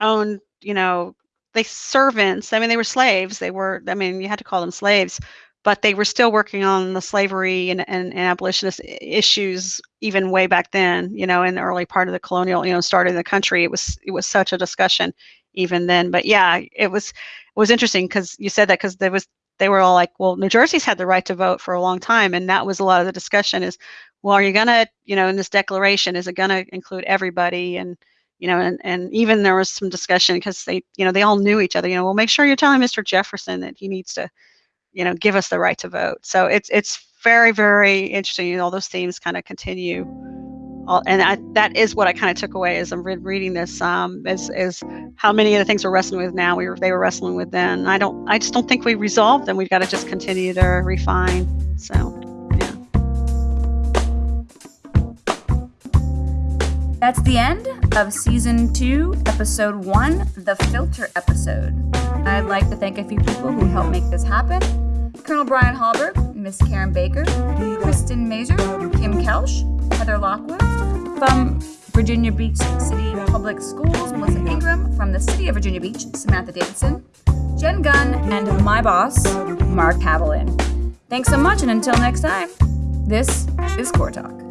owned you know they servants i mean they were slaves they were i mean you had to call them slaves but they were still working on the slavery and, and, and, abolitionist eh, issues even way back then you know in the early part of the colonial you know started in the country. It was it was such a discussion even then but yeah it was it was interesting because you said that because there was they were all like well new jersey's had the right to vote for a long time and that was a lot of the discussion is well are you gonna you know in this declaration is it gonna include everybody? And you know and, and even there was some discussion because they you know they all knew each other you know well make sure you're telling mr jefferson that he needs to you know give us the right to vote so it's it's very very interesting you know all those themes kind of continue all, and I, that is what I kind of took away as I'm re- reading this. Um, is is how many of the things we're wrestling with now we were they were wrestling with then. I don't I just don't think we resolved them. We've got to just continue to refine. So
That's the end of season two, episode one, the filter episode. I'd like to thank a few people who helped make this happen. Colonel Brian Hallberg, Miss Karen Baker, Kristen Mazer, Kim Kelsch, Heather Lockwood, from Virginia Beach City Public Schools, Melissa Ingram, from the City of Virginia Beach, Samantha Davidson, Jen Gunn, and my boss, Mark Haviland. Thanks so much, and until next time, this is Corps Talk.